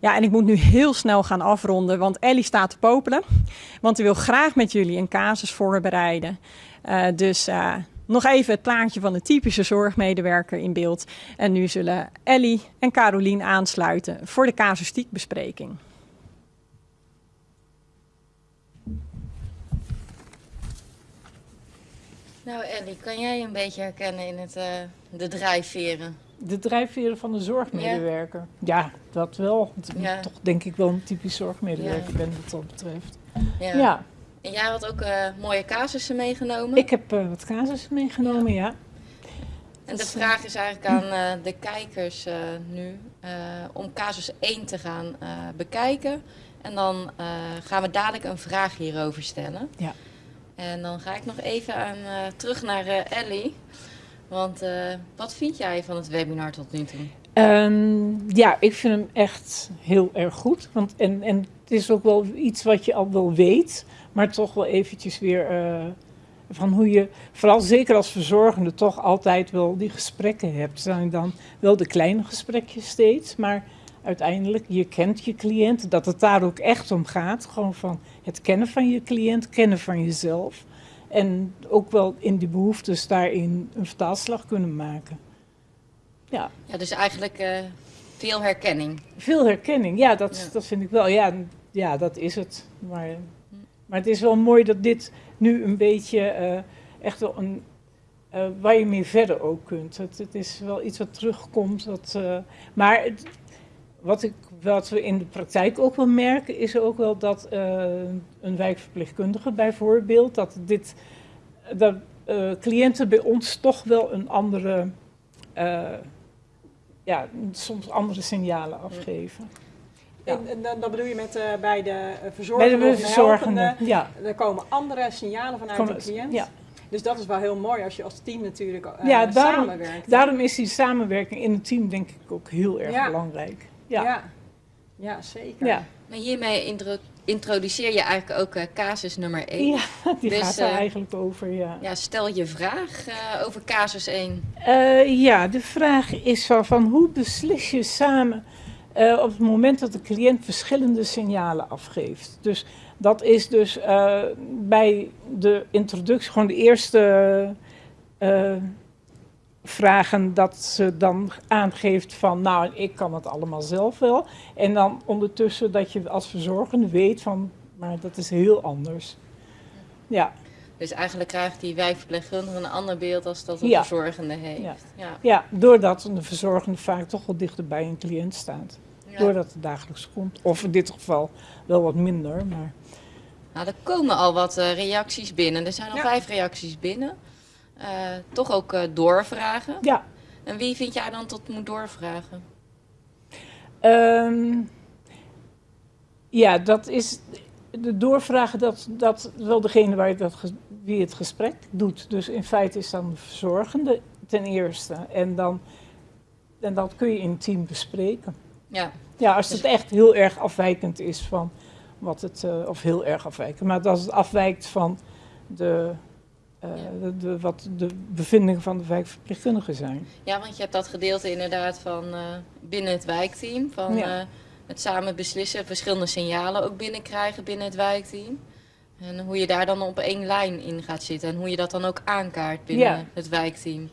Ja, en ik moet nu heel snel gaan afronden, want Ellie staat te popelen. Want die wil graag met jullie een casus voorbereiden. Uh, dus uh, nog even het plaatje van de typische zorgmedewerker in beeld. En nu zullen Ellie en Carolien aansluiten voor de casuïstiekbespreking. Nou Ellie, kan jij een beetje herkennen in het, uh, de drijfveren? De drijfveren van de zorgmedewerker? Ja, ja dat wel. Ja. Toch denk ik wel een typisch zorgmedewerker ja. ben wat dat betreft. Ja. En jij had ook uh, mooie casussen meegenomen? Ik heb uh, wat casussen meegenomen, ja. En de vraag is eigenlijk aan uh, de kijkers nu om casus 1 te gaan bekijken. En dan gaan we dadelijk een vraag hierover stellen. Ja. En dan ga ik nog even aan, terug naar Ellie. Want wat vind jij van het webinar tot nu toe? Um, ja, ik vind hem echt heel erg goed. Want, en, en het is ook wel iets wat je al wel weet. Maar toch wel eventjes weer uh, van hoe je, vooral zeker als verzorgende, toch altijd wel die gesprekken hebt. Zijn dan wel de kleine gesprekjes steeds, maar uiteindelijk, je kent je cliënt, dat het daar ook echt om gaat. Gewoon van het kennen van je cliënt, kennen van jezelf. En ook wel in die behoeftes daarin een vertaalslag kunnen maken. Ja, ja dus eigenlijk uh, veel herkenning. Veel herkenning, ja dat, ja. dat vind ik wel. Ja, ja, dat is het. Maar maar het is wel mooi dat dit nu een beetje uh, echt wel een, uh, waar je mee verder ook kunt. Het, het is wel iets wat terugkomt. Dat, uh, maar wat, ik, wat we in de praktijk ook wel merken, is ook wel dat een wijkverpleegkundige bijvoorbeeld, dat dit, dat cliënten bij ons toch wel een andere, ja, soms andere signalen afgeven. En, en, dat bedoel je met uh, bij de verzorgende bij de verzorgende, ja. Er komen andere signalen vanuit Kom, de cliënt. Ja. Dus dat is wel heel mooi als je als team natuurlijk uh, ja, daarom, samenwerkt. Daarom is die samenwerking in het team denk ik ook heel erg ja. belangrijk. Ja, ja. ja zeker. Ja. Maar hiermee introduceer je eigenlijk ook uh, casus nummer 1. Ja, die dus, gaat er eigenlijk over, ja. ja. Stel je vraag over casus 1. ja, de vraag is van, van hoe beslis je samen uh, op het moment dat de cliënt verschillende signalen afgeeft. Dus dat is dus uh, bij de introductie, gewoon de eerste uh, vragen dat ze dan aangeeft van nou ik kan het allemaal zelf wel. En dan ondertussen dat je als verzorgende weet van maar dat is heel anders. Ja. Dus eigenlijk krijgt die wijkverpleegkundige een ander beeld als dat een ja. verzorgende heeft. Ja. Ja. ja, doordat een verzorgende vaak toch wel dichter bij een cliënt staat. Doordat het dagelijks komt. Of in dit geval wel wat minder. Maar... Nou, er komen al wat uh, reacties binnen. Er zijn al vijf reacties binnen. Uh, toch ook uh, doorvragen. Ja. En wie vind jij dan tot moet doorvragen? Um, ja, dat is de doorvragen, dat, dat wel degene waar dat, wie het gesprek doet. Dus in feite is dan de verzorgende ten eerste. En dan, en dat kun je in team bespreken. Ja. Ja, als het echt heel erg afwijkend is van wat het, uh, of heel erg afwijkend, maar als het afwijkt van de, uh, de, de, wat de bevindingen van de wijkverpleegkundigen zijn. Ja, want je hebt dat gedeelte inderdaad van uh, binnen het wijkteam, van ja. het samen beslissen, verschillende signalen ook binnenkrijgen binnen het wijkteam. En hoe je daar dan op één lijn in gaat zitten en hoe je dat dan ook aankaart binnen ja. het wijkteam.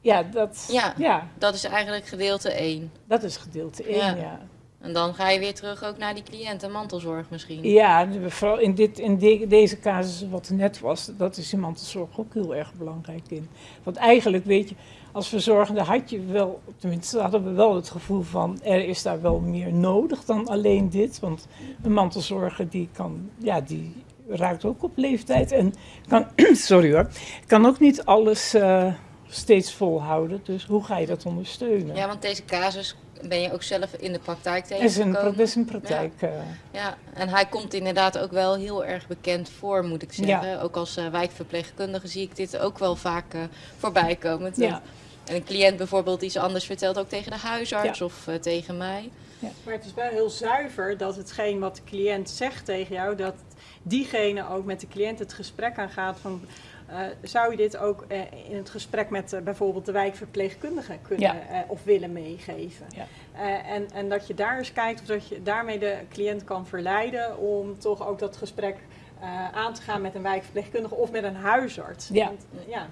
Ja, dat, ja, ja, dat is eigenlijk gedeelte 1. Dat is gedeelte 1, ja. ja. En dan ga je weer terug ook naar die cliënten, mantelzorg misschien. Ja, vooral in, dit, in de, deze casus wat er net was, dat is in mantelzorg ook heel erg belangrijk in. Want eigenlijk weet je, als verzorgende had je wel, tenminste hadden we wel het gevoel van er is daar wel meer nodig dan alleen dit. Want een mantelzorger die kan, ja, die raakt ook op leeftijd en kan, sorry hoor, kan ook niet alles... Uh, steeds volhouden. Dus hoe ga je dat ondersteunen? Ja, want deze casus ben je ook zelf in de praktijk tegengekomen. Het is een, praktijk. Ja. Uh, ja. en hij komt inderdaad ook wel heel erg bekend voor, moet ik zeggen. Ja. Ook als uh, wijkverpleegkundige zie ik dit ook wel vaak uh, voorbij komen. Ja. En een cliënt bijvoorbeeld iets anders vertelt ook tegen de huisarts of tegen mij. Ja. Maar het is wel heel zuiver dat hetgeen wat de cliënt zegt tegen jou, dat diegene ook met de cliënt het gesprek aangaat van zou je dit ook uh, in het gesprek met uh, bijvoorbeeld de wijkverpleegkundige kunnen ja. of willen meegeven? Ja. en, en dat je daar eens kijkt of dat je daarmee de cliënt kan verleiden om toch ook dat gesprek eh, aan te gaan met een wijkverpleegkundige of met een huisarts. Ja. Want, eh, ja.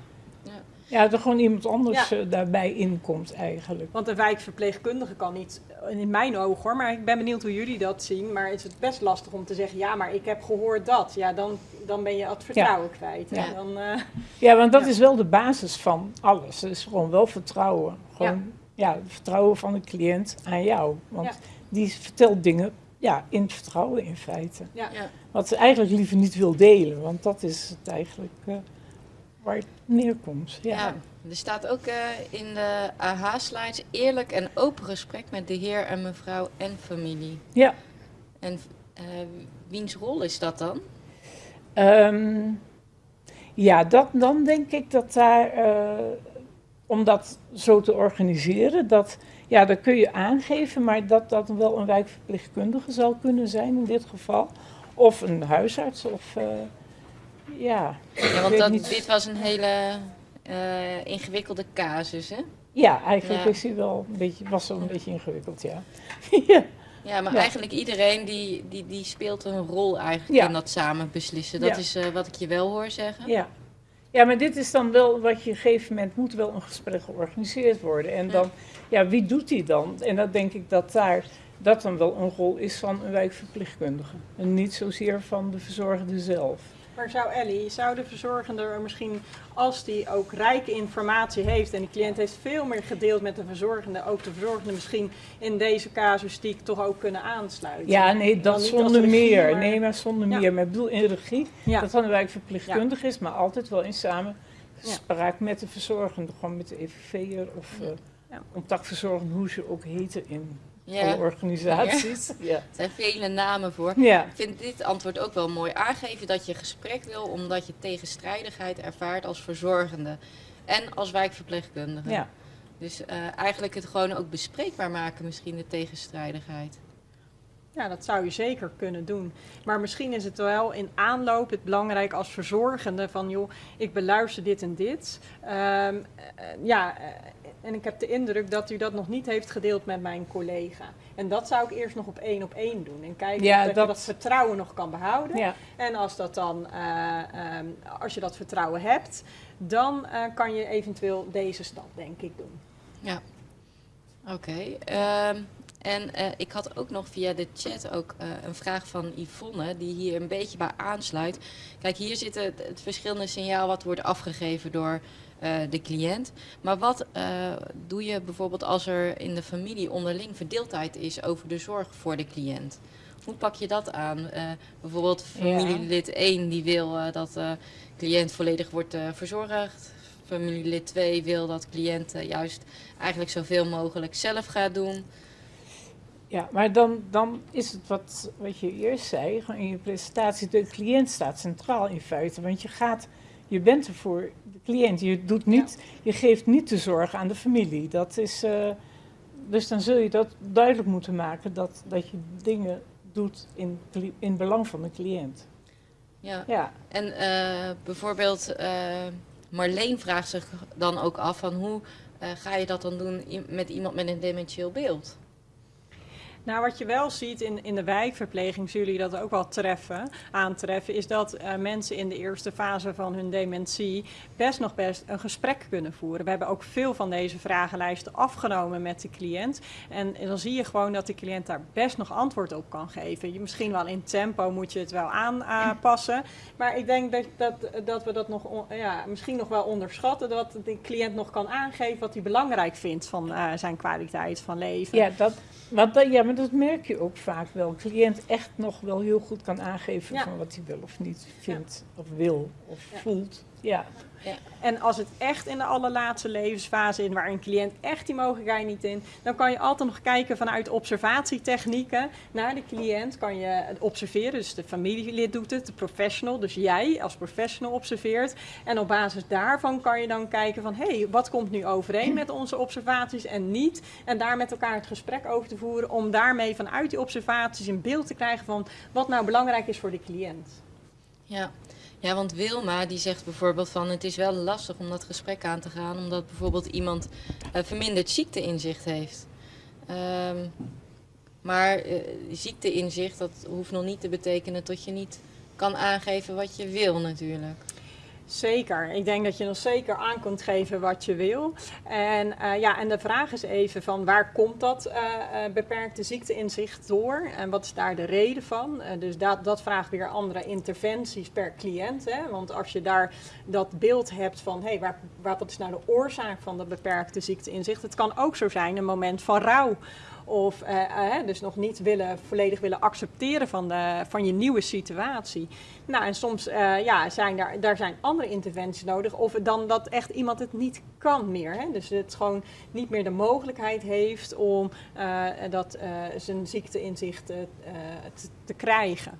Ja, dat er gewoon iemand anders Ja. eh, daarbij inkomt eigenlijk. Want een wijkverpleegkundige kan niet, eh, in mijn ogen hoor, maar ik ben benieuwd hoe jullie dat zien. Maar is het best lastig om te zeggen, ja, maar ik heb gehoord dat. Ja, dan, dan ben je het vertrouwen kwijt. Ja. En dan, eh, Ja, want dat Ja. is wel de basis van alles. Het is gewoon wel vertrouwen. Gewoon, ja. het vertrouwen van de cliënt aan jou. Want Ja. die vertelt dingen ja, in het vertrouwen in feite. ja. Ja. Wat ze eigenlijk liever niet wil delen. Want dat is het eigenlijk eh, waar het neerkomt. Ja. Ja, er staat ook eh, in de AH-slides eerlijk en open gesprek met de heer en mevrouw en familie. Ja. En eh, wiens rol is dat dan? Ehm, ja, dat, dan denk ik dat daar, eh, om dat zo te organiseren, dat, ja, dat kun je aangeven, maar dat dat wel een wijkverpleegkundige zal kunnen zijn in dit geval. Of een huisarts, of ja. Ja, want dat, niet. dit was een hele eh, ingewikkelde casus, hè? Ja, eigenlijk Ja. is hij wel een beetje, was wel een beetje ingewikkeld, ja. ja. Ja, maar eigenlijk iedereen die, die, die speelt een rol eigenlijk in dat samen beslissen. Dat is eh, wat ik je wel hoor zeggen. Ja. ja, maar dit is dan wel wat je op een gegeven moment moet wel een gesprek georganiseerd worden. En dan, ja, wie doet die dan? En dan denk ik dat daar dat dan wel een rol is van een wijkverpleegkundige. En niet zozeer van de verzorgende zelf. Maar zou Ellie, zou de verzorgende er misschien, als die ook rijke informatie heeft en die cliënt heeft veel meer gedeeld met de verzorgende, ook de verzorgende misschien in deze casuïstiek toch ook kunnen aansluiten? Ja, nee, dat zonder regie, meer. maar- Nee, maar zonder Ja. meer. Maar ik bedoel in regie, Ja. dat dan een wijkverpleegkundige is, maar altijd wel in samenspraak met de verzorgende. Gewoon met de EVV'er of Ja. contactverzorgende, hoe ze ook heten in Ja, alle organisaties. Ja. er zijn vele namen voor. Ja. Ik vind dit antwoord ook wel mooi aangeven dat je gesprek wil omdat je tegenstrijdigheid ervaart als verzorgende en als wijkverpleegkundige. Ja. Dus eh, eigenlijk het gewoon ook bespreekbaar maken, misschien de tegenstrijdigheid. Ja, dat zou je zeker kunnen doen. Maar misschien is het wel in aanloop het belangrijk als verzorgende van joh, ik beluister dit en dit. Ehm, eh, ja, eh, en ik heb de indruk dat u dat nog niet heeft gedeeld met mijn collega. En dat zou ik eerst nog op één op één doen. En kijken Ja, of dat, dat- je dat vertrouwen nog kan behouden. Ja. En als, dat dan, eh, ehm, als je dat vertrouwen hebt, dan eh, kan je eventueel deze stap, denk ik, doen. Ja. Oké. ehm, en eh, ik had ook nog via de chat ook eh, een vraag van Yvonne, die hier een beetje bij aansluit. Kijk, hier zit het, het verschillende signaal wat wordt afgegeven door de cliënt. Maar wat eh, doe je bijvoorbeeld als er in de familie onderling verdeeldheid is over de zorg voor de cliënt? Hoe pak je dat aan? Eh, bijvoorbeeld familielid 1 die wil eh, dat de cliënt volledig wordt eh, verzorgd. Familielid 2 wil dat cliënt eh, juist eigenlijk zoveel mogelijk zelf gaat doen. Ja, maar dan, dan is het wat, wat je eerst zei, gewoon in je presentatie, de cliënt staat centraal in feite. Want je gaat, je bent er voor de cliënt. Je, doet niet, je geeft niet de zorg aan de familie. Dat is, eh, dus dan zul je dat duidelijk moeten maken, dat, dat je dingen doet in, in belang van de cliënt. Ja. Ja, En eh, bijvoorbeeld eh, Marleen vraagt zich dan ook af van hoe ga je dat dan doen met iemand met een dementieel beeld? Nou, wat je wel ziet in, in de wijkverpleging, zullen jullie dat ook wel treffen, aantreffen, is dat eh, mensen in de eerste fase van hun dementie best nog best een gesprek kunnen voeren. We hebben ook veel van deze vragenlijsten afgenomen met de cliënt. En dan zie je gewoon dat de cliënt daar best nog antwoord op kan geven. Je, misschien wel in tempo moet je het wel aanpassen. maar ik denk dat, dat, dat we dat nog ja, misschien nog wel onderschatten. Dat de cliënt nog kan aangeven wat hij belangrijk vindt van eh, zijn kwaliteit van leven. ja, dat, dat, ja, dat merk je ook vaak wel. Een cliënt echt nog wel heel goed kan aangeven Ja. van wat hij wel of niet vindt, of wil, of voelt. Ja. En als het echt in de allerlaatste levensfase is, waar een cliënt echt die mogelijkheid niet in, dan kan je altijd nog kijken vanuit observatietechnieken naar de cliënt. Kan je het observeren, dus de familielid doet het, de professional, dus jij als professional observeert. En op basis daarvan kan je dan kijken van, hé, hey, wat komt nu overeen met onze observaties en niet? En daar met elkaar het gesprek over te voeren, om daarmee vanuit die observaties een beeld te krijgen van wat nou belangrijk is voor de cliënt. Ja. Ja, want Wilma die zegt bijvoorbeeld van het is wel lastig om dat gesprek aan te gaan, omdat bijvoorbeeld iemand eh, verminderd ziekteinzicht heeft. Ehm, maar eh, ziekteinzicht, dat hoeft nog niet te betekenen dat je niet kan aangeven wat je wil natuurlijk. Zeker. Ik denk dat je nog zeker aan kunt geven wat je wil. En, uh, ja, en de vraag is even van waar komt dat uh, beperkte ziekteinzicht door? En wat is daar de reden van? dus dat, dat vraagt weer andere interventies per cliënt. Hè? Want als je daar dat beeld hebt van hey, waar, waar, wat is nou de oorzaak van dat beperkte ziekteinzicht? Het kan ook zo zijn een moment van rouw of uh, uh, dus nog niet willen, volledig willen accepteren van, de, van je nieuwe situatie. Nou, en soms uh, ja, zijn daar, daar zijn andere interventies nodig. Of dan dat echt iemand het niet kan meer. Hè? Dus het gewoon niet meer de mogelijkheid heeft om dat, zijn ziekteinzicht te, te krijgen.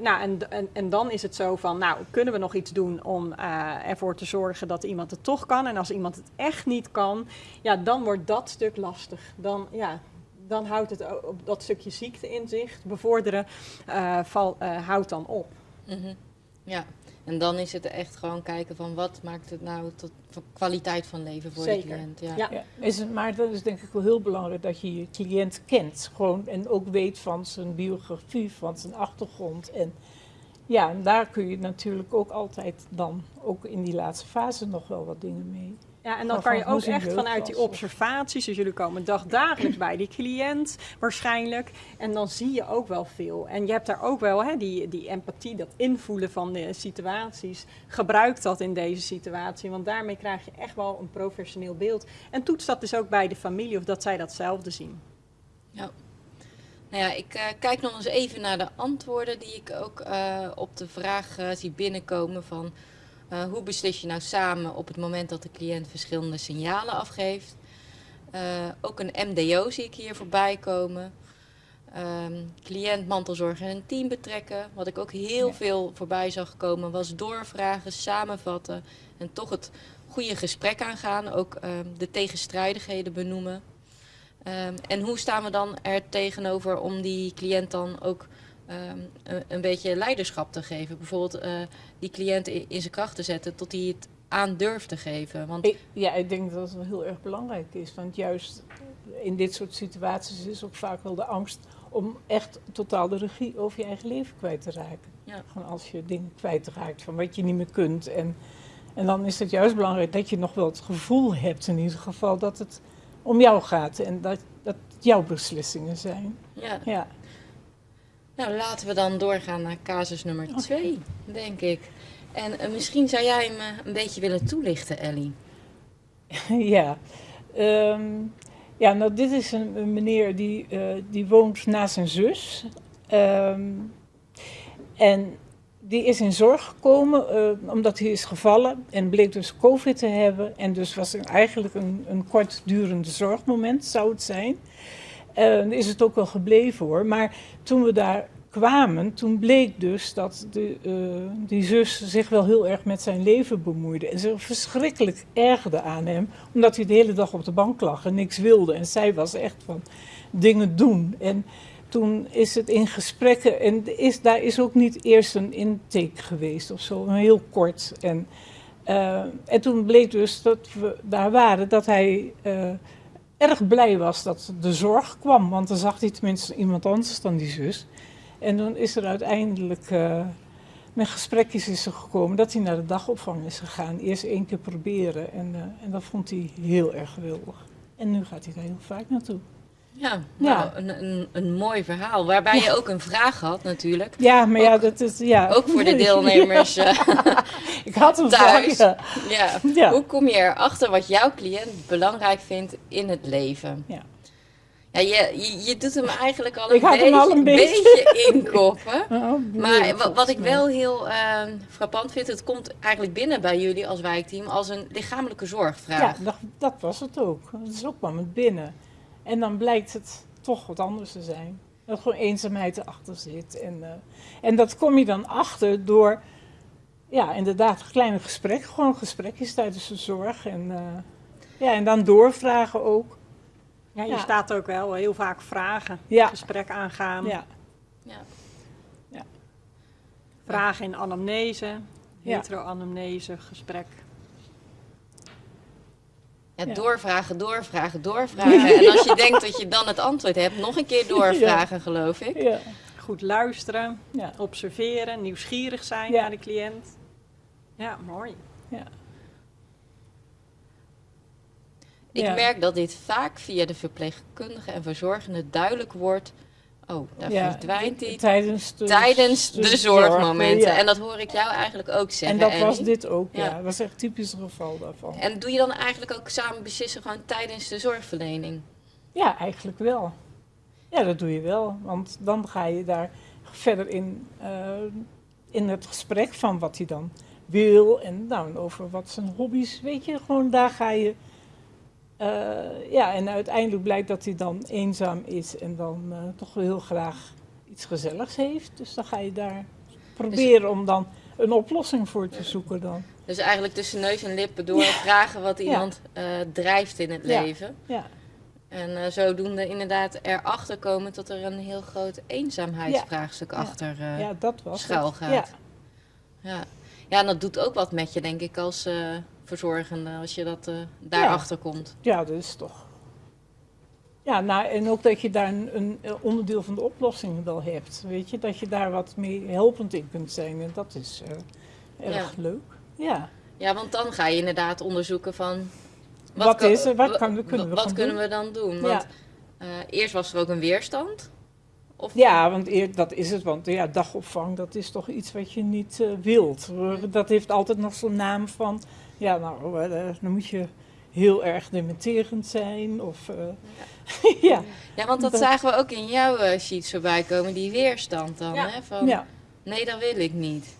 Nou, en, en, en dan is het zo van, nou, kunnen we nog iets doen om ervoor te zorgen dat iemand het toch kan? En als iemand het echt niet kan, ja, dan wordt dat stuk lastig. Dan, ja, dan houdt het op dat stukje ziekteinzicht bevorderen, uh, val, houdt dan op. Mm. Ja, en dan is het echt gewoon kijken van wat maakt het nou tot kwaliteit van leven voor Zeker. de cliënt. Ja. ja. Is het, maar dat is denk ik wel heel belangrijk dat je je cliënt kent. Gewoon, en ook weet van zijn biografie, van zijn achtergrond. En ja, en daar kun je natuurlijk ook altijd dan, ook in die laatste fase, nog wel wat dingen mee. Ja, en dan kan je ook echt vanuit die observaties, dus jullie komen dag dagelijks bij die cliënt waarschijnlijk, en dan zie je ook wel veel. En je hebt daar ook wel hè, die, die empathie, dat invoelen van de situaties. Gebruik dat in deze situatie, want daarmee krijg je echt wel een professioneel beeld. En toets dat dus ook bij de familie of dat zij datzelfde zien. Ja. Nou ja, ik uh, kijk nog eens even naar de antwoorden die ik ook uh, op de vraag uh, zie binnenkomen van... Uh, hoe beslis je nou samen op het moment dat de cliënt verschillende signalen afgeeft? Uh, ook een MDO zie ik hier voorbij komen. Um, cliënt, mantelzorg en een team betrekken. Wat ik ook heel ja. veel voorbij zag komen was doorvragen, samenvatten en toch het goede gesprek aangaan. Ook um, de tegenstrijdigheden benoemen. Um, en hoe staan we dan er tegenover om die cliënt dan ook um, een, een, beetje leiderschap te geven. Bijvoorbeeld uh, die cliënt in, in zijn kracht te zetten tot hij het aan durft te geven. Want ik, ja, ik denk dat het heel erg belangrijk is. Want juist in dit soort situaties is ook vaak wel de angst om echt totaal de regie over je eigen leven kwijt te raken. Ja. Gewoon als je dingen kwijtraakt van wat je niet meer kunt. En, en dan is het juist belangrijk dat je nog wel het gevoel hebt in ieder geval dat het om jou gaat. En dat, dat het jouw beslissingen zijn. Ja. ja. Nou, laten we dan doorgaan naar casus nummer 2, okay. denk ik. En uh, misschien zou jij me een beetje willen toelichten, Ellie. ja. Um, ja, nou dit is een, een meneer die, uh, die woont naast zijn zus. Um, en die is in zorg gekomen uh, omdat hij is gevallen en bleek dus COVID te hebben. En dus was het eigenlijk een, een kortdurende zorgmoment, zou het zijn. Uh, is het ook wel gebleven hoor. Maar toen we daar kwamen, toen bleek dus dat de, uh, die zus zich wel heel erg met zijn leven bemoeide. En zich verschrikkelijk ergerde aan hem, omdat hij de hele dag op de bank lag en niks wilde. En zij was echt van dingen doen. En toen is het in gesprekken, en is, daar is ook niet eerst een intake geweest of zo, heel kort. En, uh, en toen bleek dus dat we daar waren, dat hij erg blij was dat de zorg kwam. Want dan zag hij tenminste iemand anders dan die zus. En dan is er uiteindelijk uh, met gesprekjes is er gekomen dat hij naar de dagopvang is gegaan. Eerst één keer proberen en, uh, en dat vond hij heel erg geweldig. En nu gaat hij daar heel vaak naartoe. Ja, nou, ja. Een, een, een mooi verhaal. Waarbij ja. je ook een vraag had natuurlijk. Ja, maar ook, ja, dat is... Ja. Ook voor de deelnemers uh, Ik had een thuis. vraag, ja. ja. Hoe kom je erachter wat jouw cliënt belangrijk vindt in het leven? Ja. Ja, je, je, je, doet hem eigenlijk al een, ik beetje, al een beetje. beetje inkoppen. Oh, maar wat, wat ik wel heel uh, frappant vind, het komt eigenlijk binnen bij jullie als wijkteam als een lichamelijke zorgvraag. Ja, dat, dat was het ook. Dat is ook kwam het binnen. En dan blijkt het toch wat anders te zijn. Dat er gewoon eenzaamheid erachter zit. En, uh, en dat kom je dan achter door, ja, inderdaad, kleine gesprek. Gewoon gesprekjes tijdens de zorg. En, uh, ja, en dan doorvragen ook. Ja, je ja. staat ook wel heel vaak vragen, ja. gesprek aangaan. Ja. Ja. ja. Vragen in anamnese, hetero-anamnese, gesprek. Ja, doorvragen, doorvragen, doorvragen. en als je denkt dat je dan het antwoord hebt, nog een keer doorvragen, geloof ik. Ja. goed luisteren, Ja. observeren, nieuwsgierig zijn Ja. naar de cliënt. Ja, mooi. Ja. Ik Ja. merk dat dit vaak via de verpleegkundige en verzorgende duidelijk wordt. Oh, daar Ja, verdwijnt hij Tijdens de, tijdens de zorgmomenten. ja. En dat hoor ik jou eigenlijk ook En zeggen. dat was dit ook, ja. Ja. Dat was echt typisch geval daarvan. En doe je dan eigenlijk ook samen beslissen gewoon tijdens de zorgverlening? Ja, eigenlijk wel. Ja, dat doe je wel. Want dan ga je daar verder in, eh, in het gesprek van wat hij dan wil. En nou, over wat zijn hobby's, weet je. Gewoon daar ga je... eh, ja, en uiteindelijk blijkt dat hij dan eenzaam is en dan eh, toch heel graag iets gezelligs heeft. Dus dan ga je daar proberen om dan een oplossing voor te zoeken dan. Dus eigenlijk tussen neus en lippen door vragen wat iemand eh, drijft in het Ja. leven. Ja, En zodoende inderdaad erachter komen dat er een heel groot eenzaamheidsvraagstuk Ja. achter eh, ja dat was schuil gaat. Ja. Ja. ja, en dat doet ook wat met je, denk ik, als verzorgende, als je dat eh daarachter komt. Ja, dat is toch. Ja, nou, en ook dat je daar een, een onderdeel van de oplossing wel hebt. Weet je, dat je daar wat mee helpend in kunt zijn. En dat is eh, erg leuk. Ja. Ja, want dan ga je inderdaad onderzoeken van... Wat kan- is er? Wat kan- kunnen we Wat kunnen doen? we dan doen? Want eh, eerst was er ook een weerstand. Of, ja, want eer, dat is het. Want ja, dagopvang, dat is toch iets wat je niet wilt. Dat heeft altijd nog zo'n naam van... Ja, nou, dan moet je heel erg dementerend zijn. Of, eh, ja. Ja, want dat, Dat- zagen we ook in jouw eh, sheets voorbij komen, die weerstand dan. Ja. Hè? Van, ja. Nee, dat wil ik niet.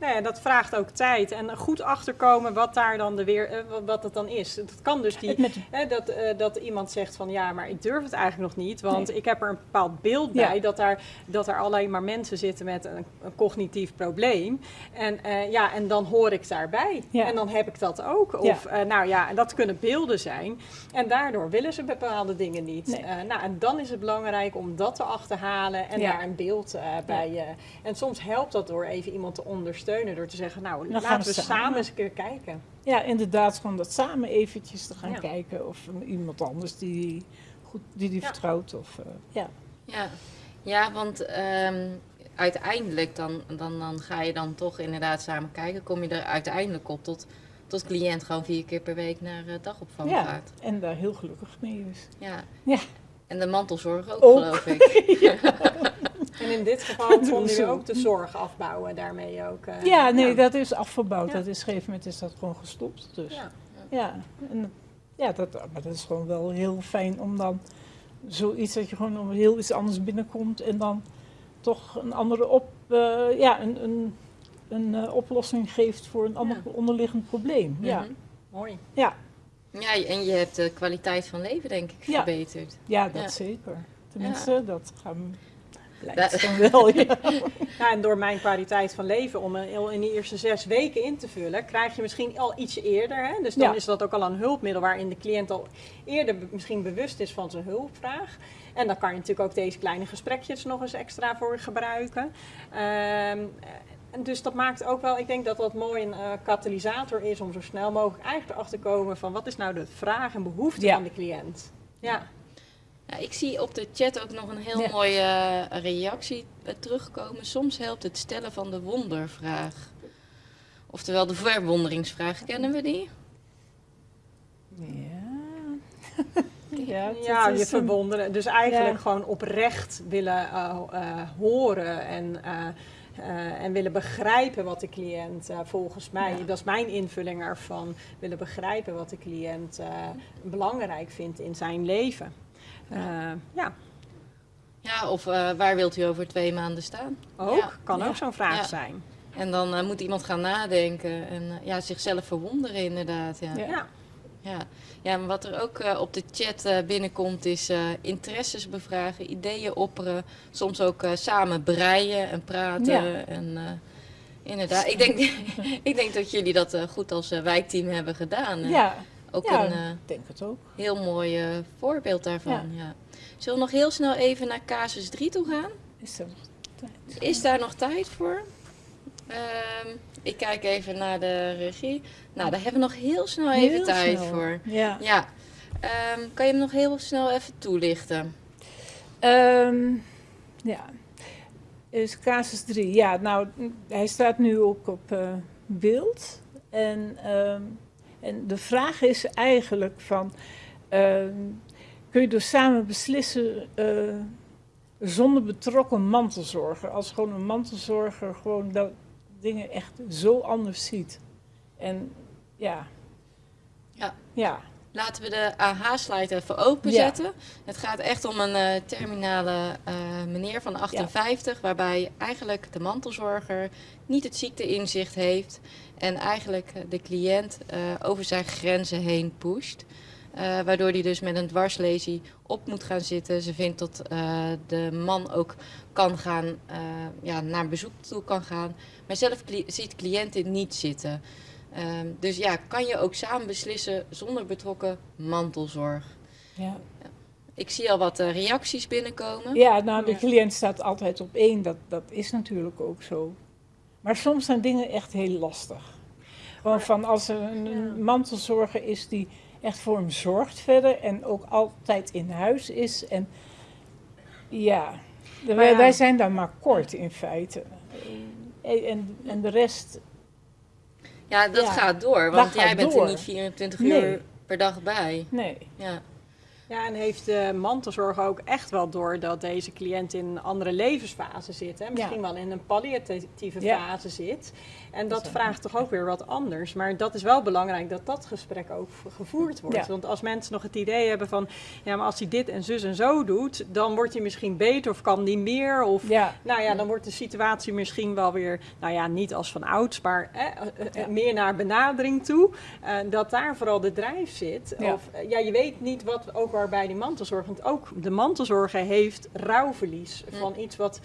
Nou ja, dat vraagt ook tijd en goed achterkomen wat daar dan de weer, eh, wat- het dan is. Dat kan dus die, met, hè, dat, eh, dat iemand zegt van ja, maar ik durf het eigenlijk nog niet, want Nee. ik heb er een bepaald beeld Ja. bij dat, daar, dat er alleen maar mensen zitten met een, een cognitief probleem. En, eh, ja, en dan hoor ik daarbij. Ja. En dan heb ik dat ook. Of nou ja, en dat kunnen beelden zijn. En daardoor willen ze bepaalde dingen niet. Nee. Nou, en dan is het belangrijk om dat te achterhalen en daar een beeld bij je. En soms helpt dat door even iemand te ondersteunen, door te zeggen, nou, gaan laten we we samen. samen eens een keer kijken. Ja, inderdaad, gewoon dat samen eventjes te gaan Ja. kijken of een- iemand anders die goed, die, die Ja. vertrouwt. Of, eh, ja. Ja, ja want ehm, uiteindelijk dan, dan, dan ga je dan toch inderdaad samen kijken. Kom je er uiteindelijk op tot, tot cliënt gewoon vier keer per week naar eh, dagopvang ja, gaat. en daar heel gelukkig mee is. Ja. Ja. En de mantelzorg ook, Ook. geloof ik. En in dit geval kon u ook de zorg afbouwen daarmee ook. eh, Ja, nee, ja. dat is afgebouwd. Ja. Dat is, op een gegeven moment is dat gewoon gestopt. Dus. Ja. Ja, en, ja dat, maar dat is gewoon wel heel fijn om dan zoiets dat je gewoon om heel iets anders binnenkomt en dan toch een andere op, eh, ja, een, een, een eh, oplossing geeft voor een ander onderliggend probleem. Ja. Mhm. Mooi. Ja. Ja, en je hebt de kwaliteit van leven, denk ik, verbeterd. ja, dat Ja. zeker. Tenminste, dat gaan Da- blijkt dan wel. Ja. Ja, en door mijn kwaliteit van leven om een- in die eerste zes weken in te vullen, krijg je misschien al ietsje eerder. Hè? Dus dan Ja. is dat ook al een hulpmiddel waarin de cliënt al eerder misschien bewust is van zijn hulpvraag. En dan kan je natuurlijk ook deze kleine gesprekjes nog eens extra voor gebruiken. En dus dat maakt ook wel, ik denk dat dat mooi een eh, katalysator is om zo snel mogelijk eigenlijk erachter te komen van wat is nou de vraag en behoefte Ja. van de cliënt. Ja. Ja, ik zie op de chat ook nog een heel Ja. mooie eh, reactie eh, terugkomen. Soms helpt het stellen van de wondervraag. Oftewel de verwonderingsvraag. Kennen we die? Ja. ja, je verwonderen. Dus eigenlijk Ja. gewoon oprecht willen eh, horen en, eh, eh, en willen begrijpen wat de cliënt volgens mij, Ja. dat is mijn invulling ervan, willen begrijpen wat de cliënt eh, belangrijk vindt in zijn leven. Eh, ja, Ja, of eh, waar wilt u over twee maanden staan? ook. Ja. Kan Ja. ook zo'n vraag Ja. zijn. En dan eh, moet iemand gaan nadenken en eh, ja, zichzelf verwonderen inderdaad. Ja. Ja. Ja. En wat er ook eh, op de chat eh, binnenkomt is eh, interesses bevragen, ideeën opperen. Soms ook eh, samen breien en praten. Ja. En, eh, inderdaad, ik denk, ik denk dat jullie dat eh, goed als wijkteam hebben gedaan. Ja, Ook ja, een eh, denk het ook. heel mooi eh, voorbeeld daarvan. Ja. Ja. Zullen we nog heel snel even naar casus 3 toe gaan? Is er Is daar nog tijd voor? Ehm, ik kijk even naar de regie. Nou, daar hebben we nog heel snel even Heel tijd snel. voor. Ja. Ja. Ehm, kan je hem nog heel snel even toelichten? Ehm, ja. Is casus 3. Ja, nou, hij staat nu ook op uh, beeld. En, en de vraag is eigenlijk van... Uh, kun je dus samen beslissen uh, zonder betrokken mantelzorger? Als gewoon een mantelzorger gewoon dat dingen echt zo anders ziet. En ja... Ja. ja. Laten we de AH-slide even openzetten. Ja. Het gaat echt om een uh, terminale uh, meneer van 58, ja. waarbij eigenlijk de mantelzorger niet het ziekteinzicht heeft en eigenlijk de cliënt uh, over zijn grenzen heen pusht. waardoor hij dus met een dwarslesie op moet gaan zitten. Ze vindt dat de man ook kan gaan, ja, naar bezoek toe kan gaan. Maar zelf ziet de cliënt dit niet zitten. Um, dus ja, kan je ook samen beslissen zonder betrokken mantelzorg. Ja. Ik zie al wat uh, reacties binnenkomen. Ja, nou, de cliënt staat altijd op één. Dat, dat is natuurlijk ook zo. Maar soms zijn dingen echt heel lastig. Gewoon van als er een, een mantelzorger is die echt voor hem zorgt verder en ook altijd in huis is. En ja, wij, wij zijn daar maar kort in feite. En, en, en de rest ja, dat ja, gaat door, want jij bent door. er niet 24 nee. uur per dag bij. Nee. Ja. Ja, en heeft de mantelzorg ook echt wel door dat deze cliënt in een andere levensfase zit. Hè? Misschien ja. wel in een palliatieve ja. fase zit. En dat vraagt toch ook weer wat anders. Maar dat is wel belangrijk dat dat gesprek ook gevoerd wordt. Want als mensen nog het idee hebben van... ja, maar als hij dit en zus en zo doet... dan wordt hij misschien beter of kan die meer. Of nou ja, dan wordt de situatie misschien wel weer... nou ja, niet als van ouds, maar eh, meer naar benadering toe. Uh, dat daar vooral de drijf zit. Of ja, je weet niet wat ook waarbij die mantelzorg... want ook de mantelzorger heeft rouwverlies... van iets wat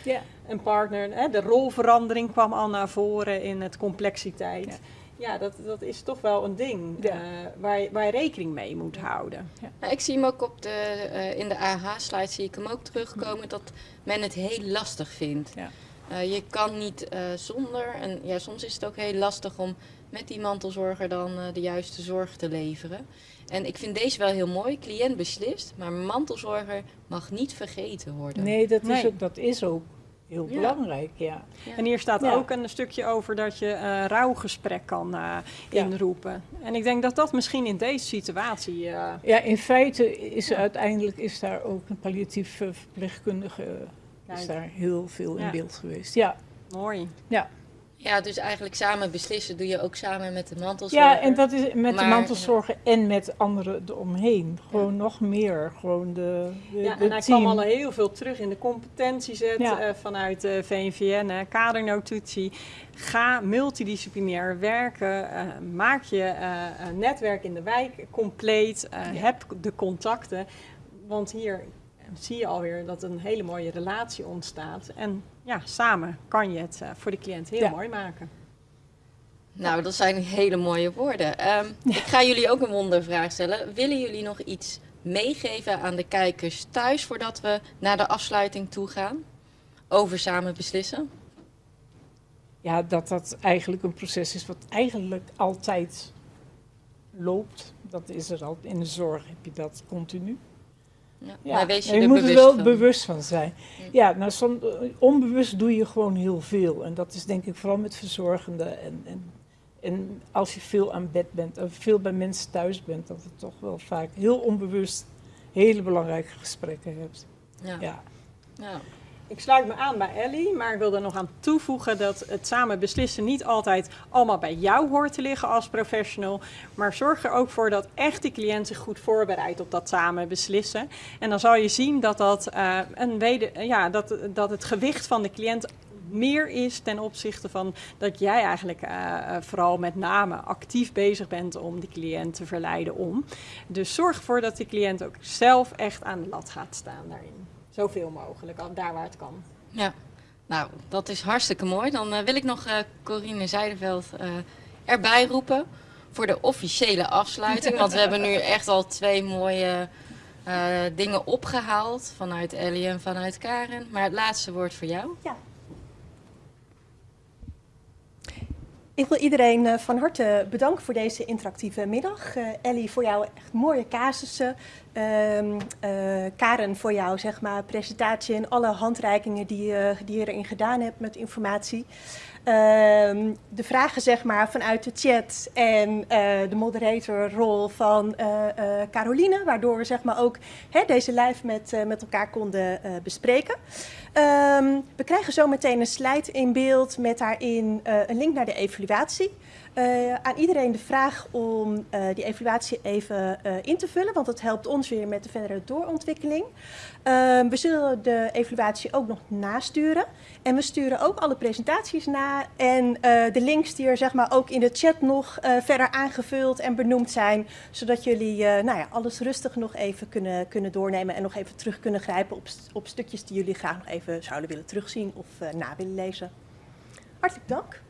een partner... Hè, de rolverandering kwam al naar voren in het complexiteit. Ja, ja dat, dat is toch wel een ding ja. uh, waar, je, waar je rekening mee moet houden. Ja. Nou, ik zie hem ook op de, uh, in de AH-slide zie ik hem ook terugkomen dat men het heel lastig vindt. Ja. Uh, je kan niet zonder, en ja, soms is het ook heel lastig om met die mantelzorger dan de juiste zorg te leveren. En ik vind deze wel heel mooi. Cliënt beslist, maar mantelzorger mag niet vergeten worden. Nee, dat is, nee. Ook, dat is ook heel ja. belangrijk, ja. ja. En hier staat ja. ook een stukje over dat je uh, rouwgesprek kan uh, inroepen. En ik denk dat dat misschien in deze situatie... Uh... Ja, in feite is er uiteindelijk is daar ook een palliatief verpleegkundige... is daar heel veel in beeld geweest. Ja. Mooi. Ja. Ja, dus eigenlijk samen beslissen doe je ook samen met de mantelzorger. Ja, en dat is met maar, de mantelzorger en met anderen eromheen. Gewoon ja. nog meer. Gewoon de, de Ja, de en hij team. kwam al heel veel terug in de competentiezet ja. uh, vanuit de VNVN, uh, kadernotitie. Ga multidisciplinair werken. Uh, maak je netwerk in de wijk compleet. Heb de contacten. Want hier zie je alweer dat een hele mooie relatie ontstaat. En ja, samen kan je het uh, voor de cliënt heel ja. mooi maken. Nou, dat zijn hele mooie woorden. Um, ik ga jullie ook een wondervraag stellen. Willen jullie nog iets meegeven aan de kijkers thuis voordat we naar de afsluiting toe gaan? Over samen beslissen? Ja, dat dat eigenlijk een proces is wat eigenlijk altijd loopt. Dat is er al. In de zorg heb je dat continu. Ja, ja. wees je, je er moet bewust er wel van. bewust van zijn. Ja, nou, som, onbewust doe je gewoon heel veel. En dat is denk ik vooral met verzorgenden. En, en, en als je veel aan bed bent, of veel bij mensen thuis bent, dat het toch wel vaak heel onbewust hele belangrijke gesprekken hebt. Ja. ja. ja. Ik sluit me aan bij Ellie, maar ik wil er nog aan toevoegen dat het samen beslissen niet altijd allemaal bij jou hoort te liggen als professional. Maar zorg er ook voor dat echt die cliënt zich goed voorbereidt op dat samen beslissen. En dan zal je zien dat, dat, uh, een ja, dat, dat het gewicht van de cliënt meer is ten opzichte van dat jij eigenlijk uh, vooral met name actief bezig bent om die cliënt te verleiden om. Dus zorg ervoor dat die cliënt ook zelf echt aan de lat gaat staan daarin. Zoveel mogelijk, daar waar het kan. Ja, nou, dat is hartstikke mooi. Dan uh, wil ik nog uh, Corine Zijderveld uh, erbij roepen voor de officiële afsluiting. Want we hebben nu echt al twee mooie dingen opgehaald vanuit Ellie en vanuit Karen. Maar het laatste woord voor jou. Ja. Ik wil iedereen uh, van harte bedanken voor deze interactieve middag. Uh, Ellie, voor jou echt mooie casussen. ehm, eh, Karen voor jouw zeg maar, presentatie en alle handreikingen die, die je erin gedaan hebt met informatie. Ehm, de vragen zeg maar, vanuit de chat en eh, de moderatorrol van eh, eh, Caroline, waardoor we zeg maar, ook hè, deze live met, met elkaar konden bespreken. Ehm, we krijgen zo meteen een slide in beeld met daarin een link naar de evaluatie. Eh, aan iedereen de vraag om eh, die evaluatie even eh, in te vullen, want dat helpt ons weer met de verdere doorontwikkeling. Ehm, we zullen de evaluatie ook nog nasturen. En we sturen ook alle presentaties na en de links die er zeg maar, ook in de chat nog verder aangevuld en benoemd zijn, zodat jullie nou ja, alles rustig nog even kunnen, kunnen doornemen en nog even terug kunnen grijpen op, op stukjes die jullie graag nog even zouden willen terugzien of na willen lezen. Hartelijk dank.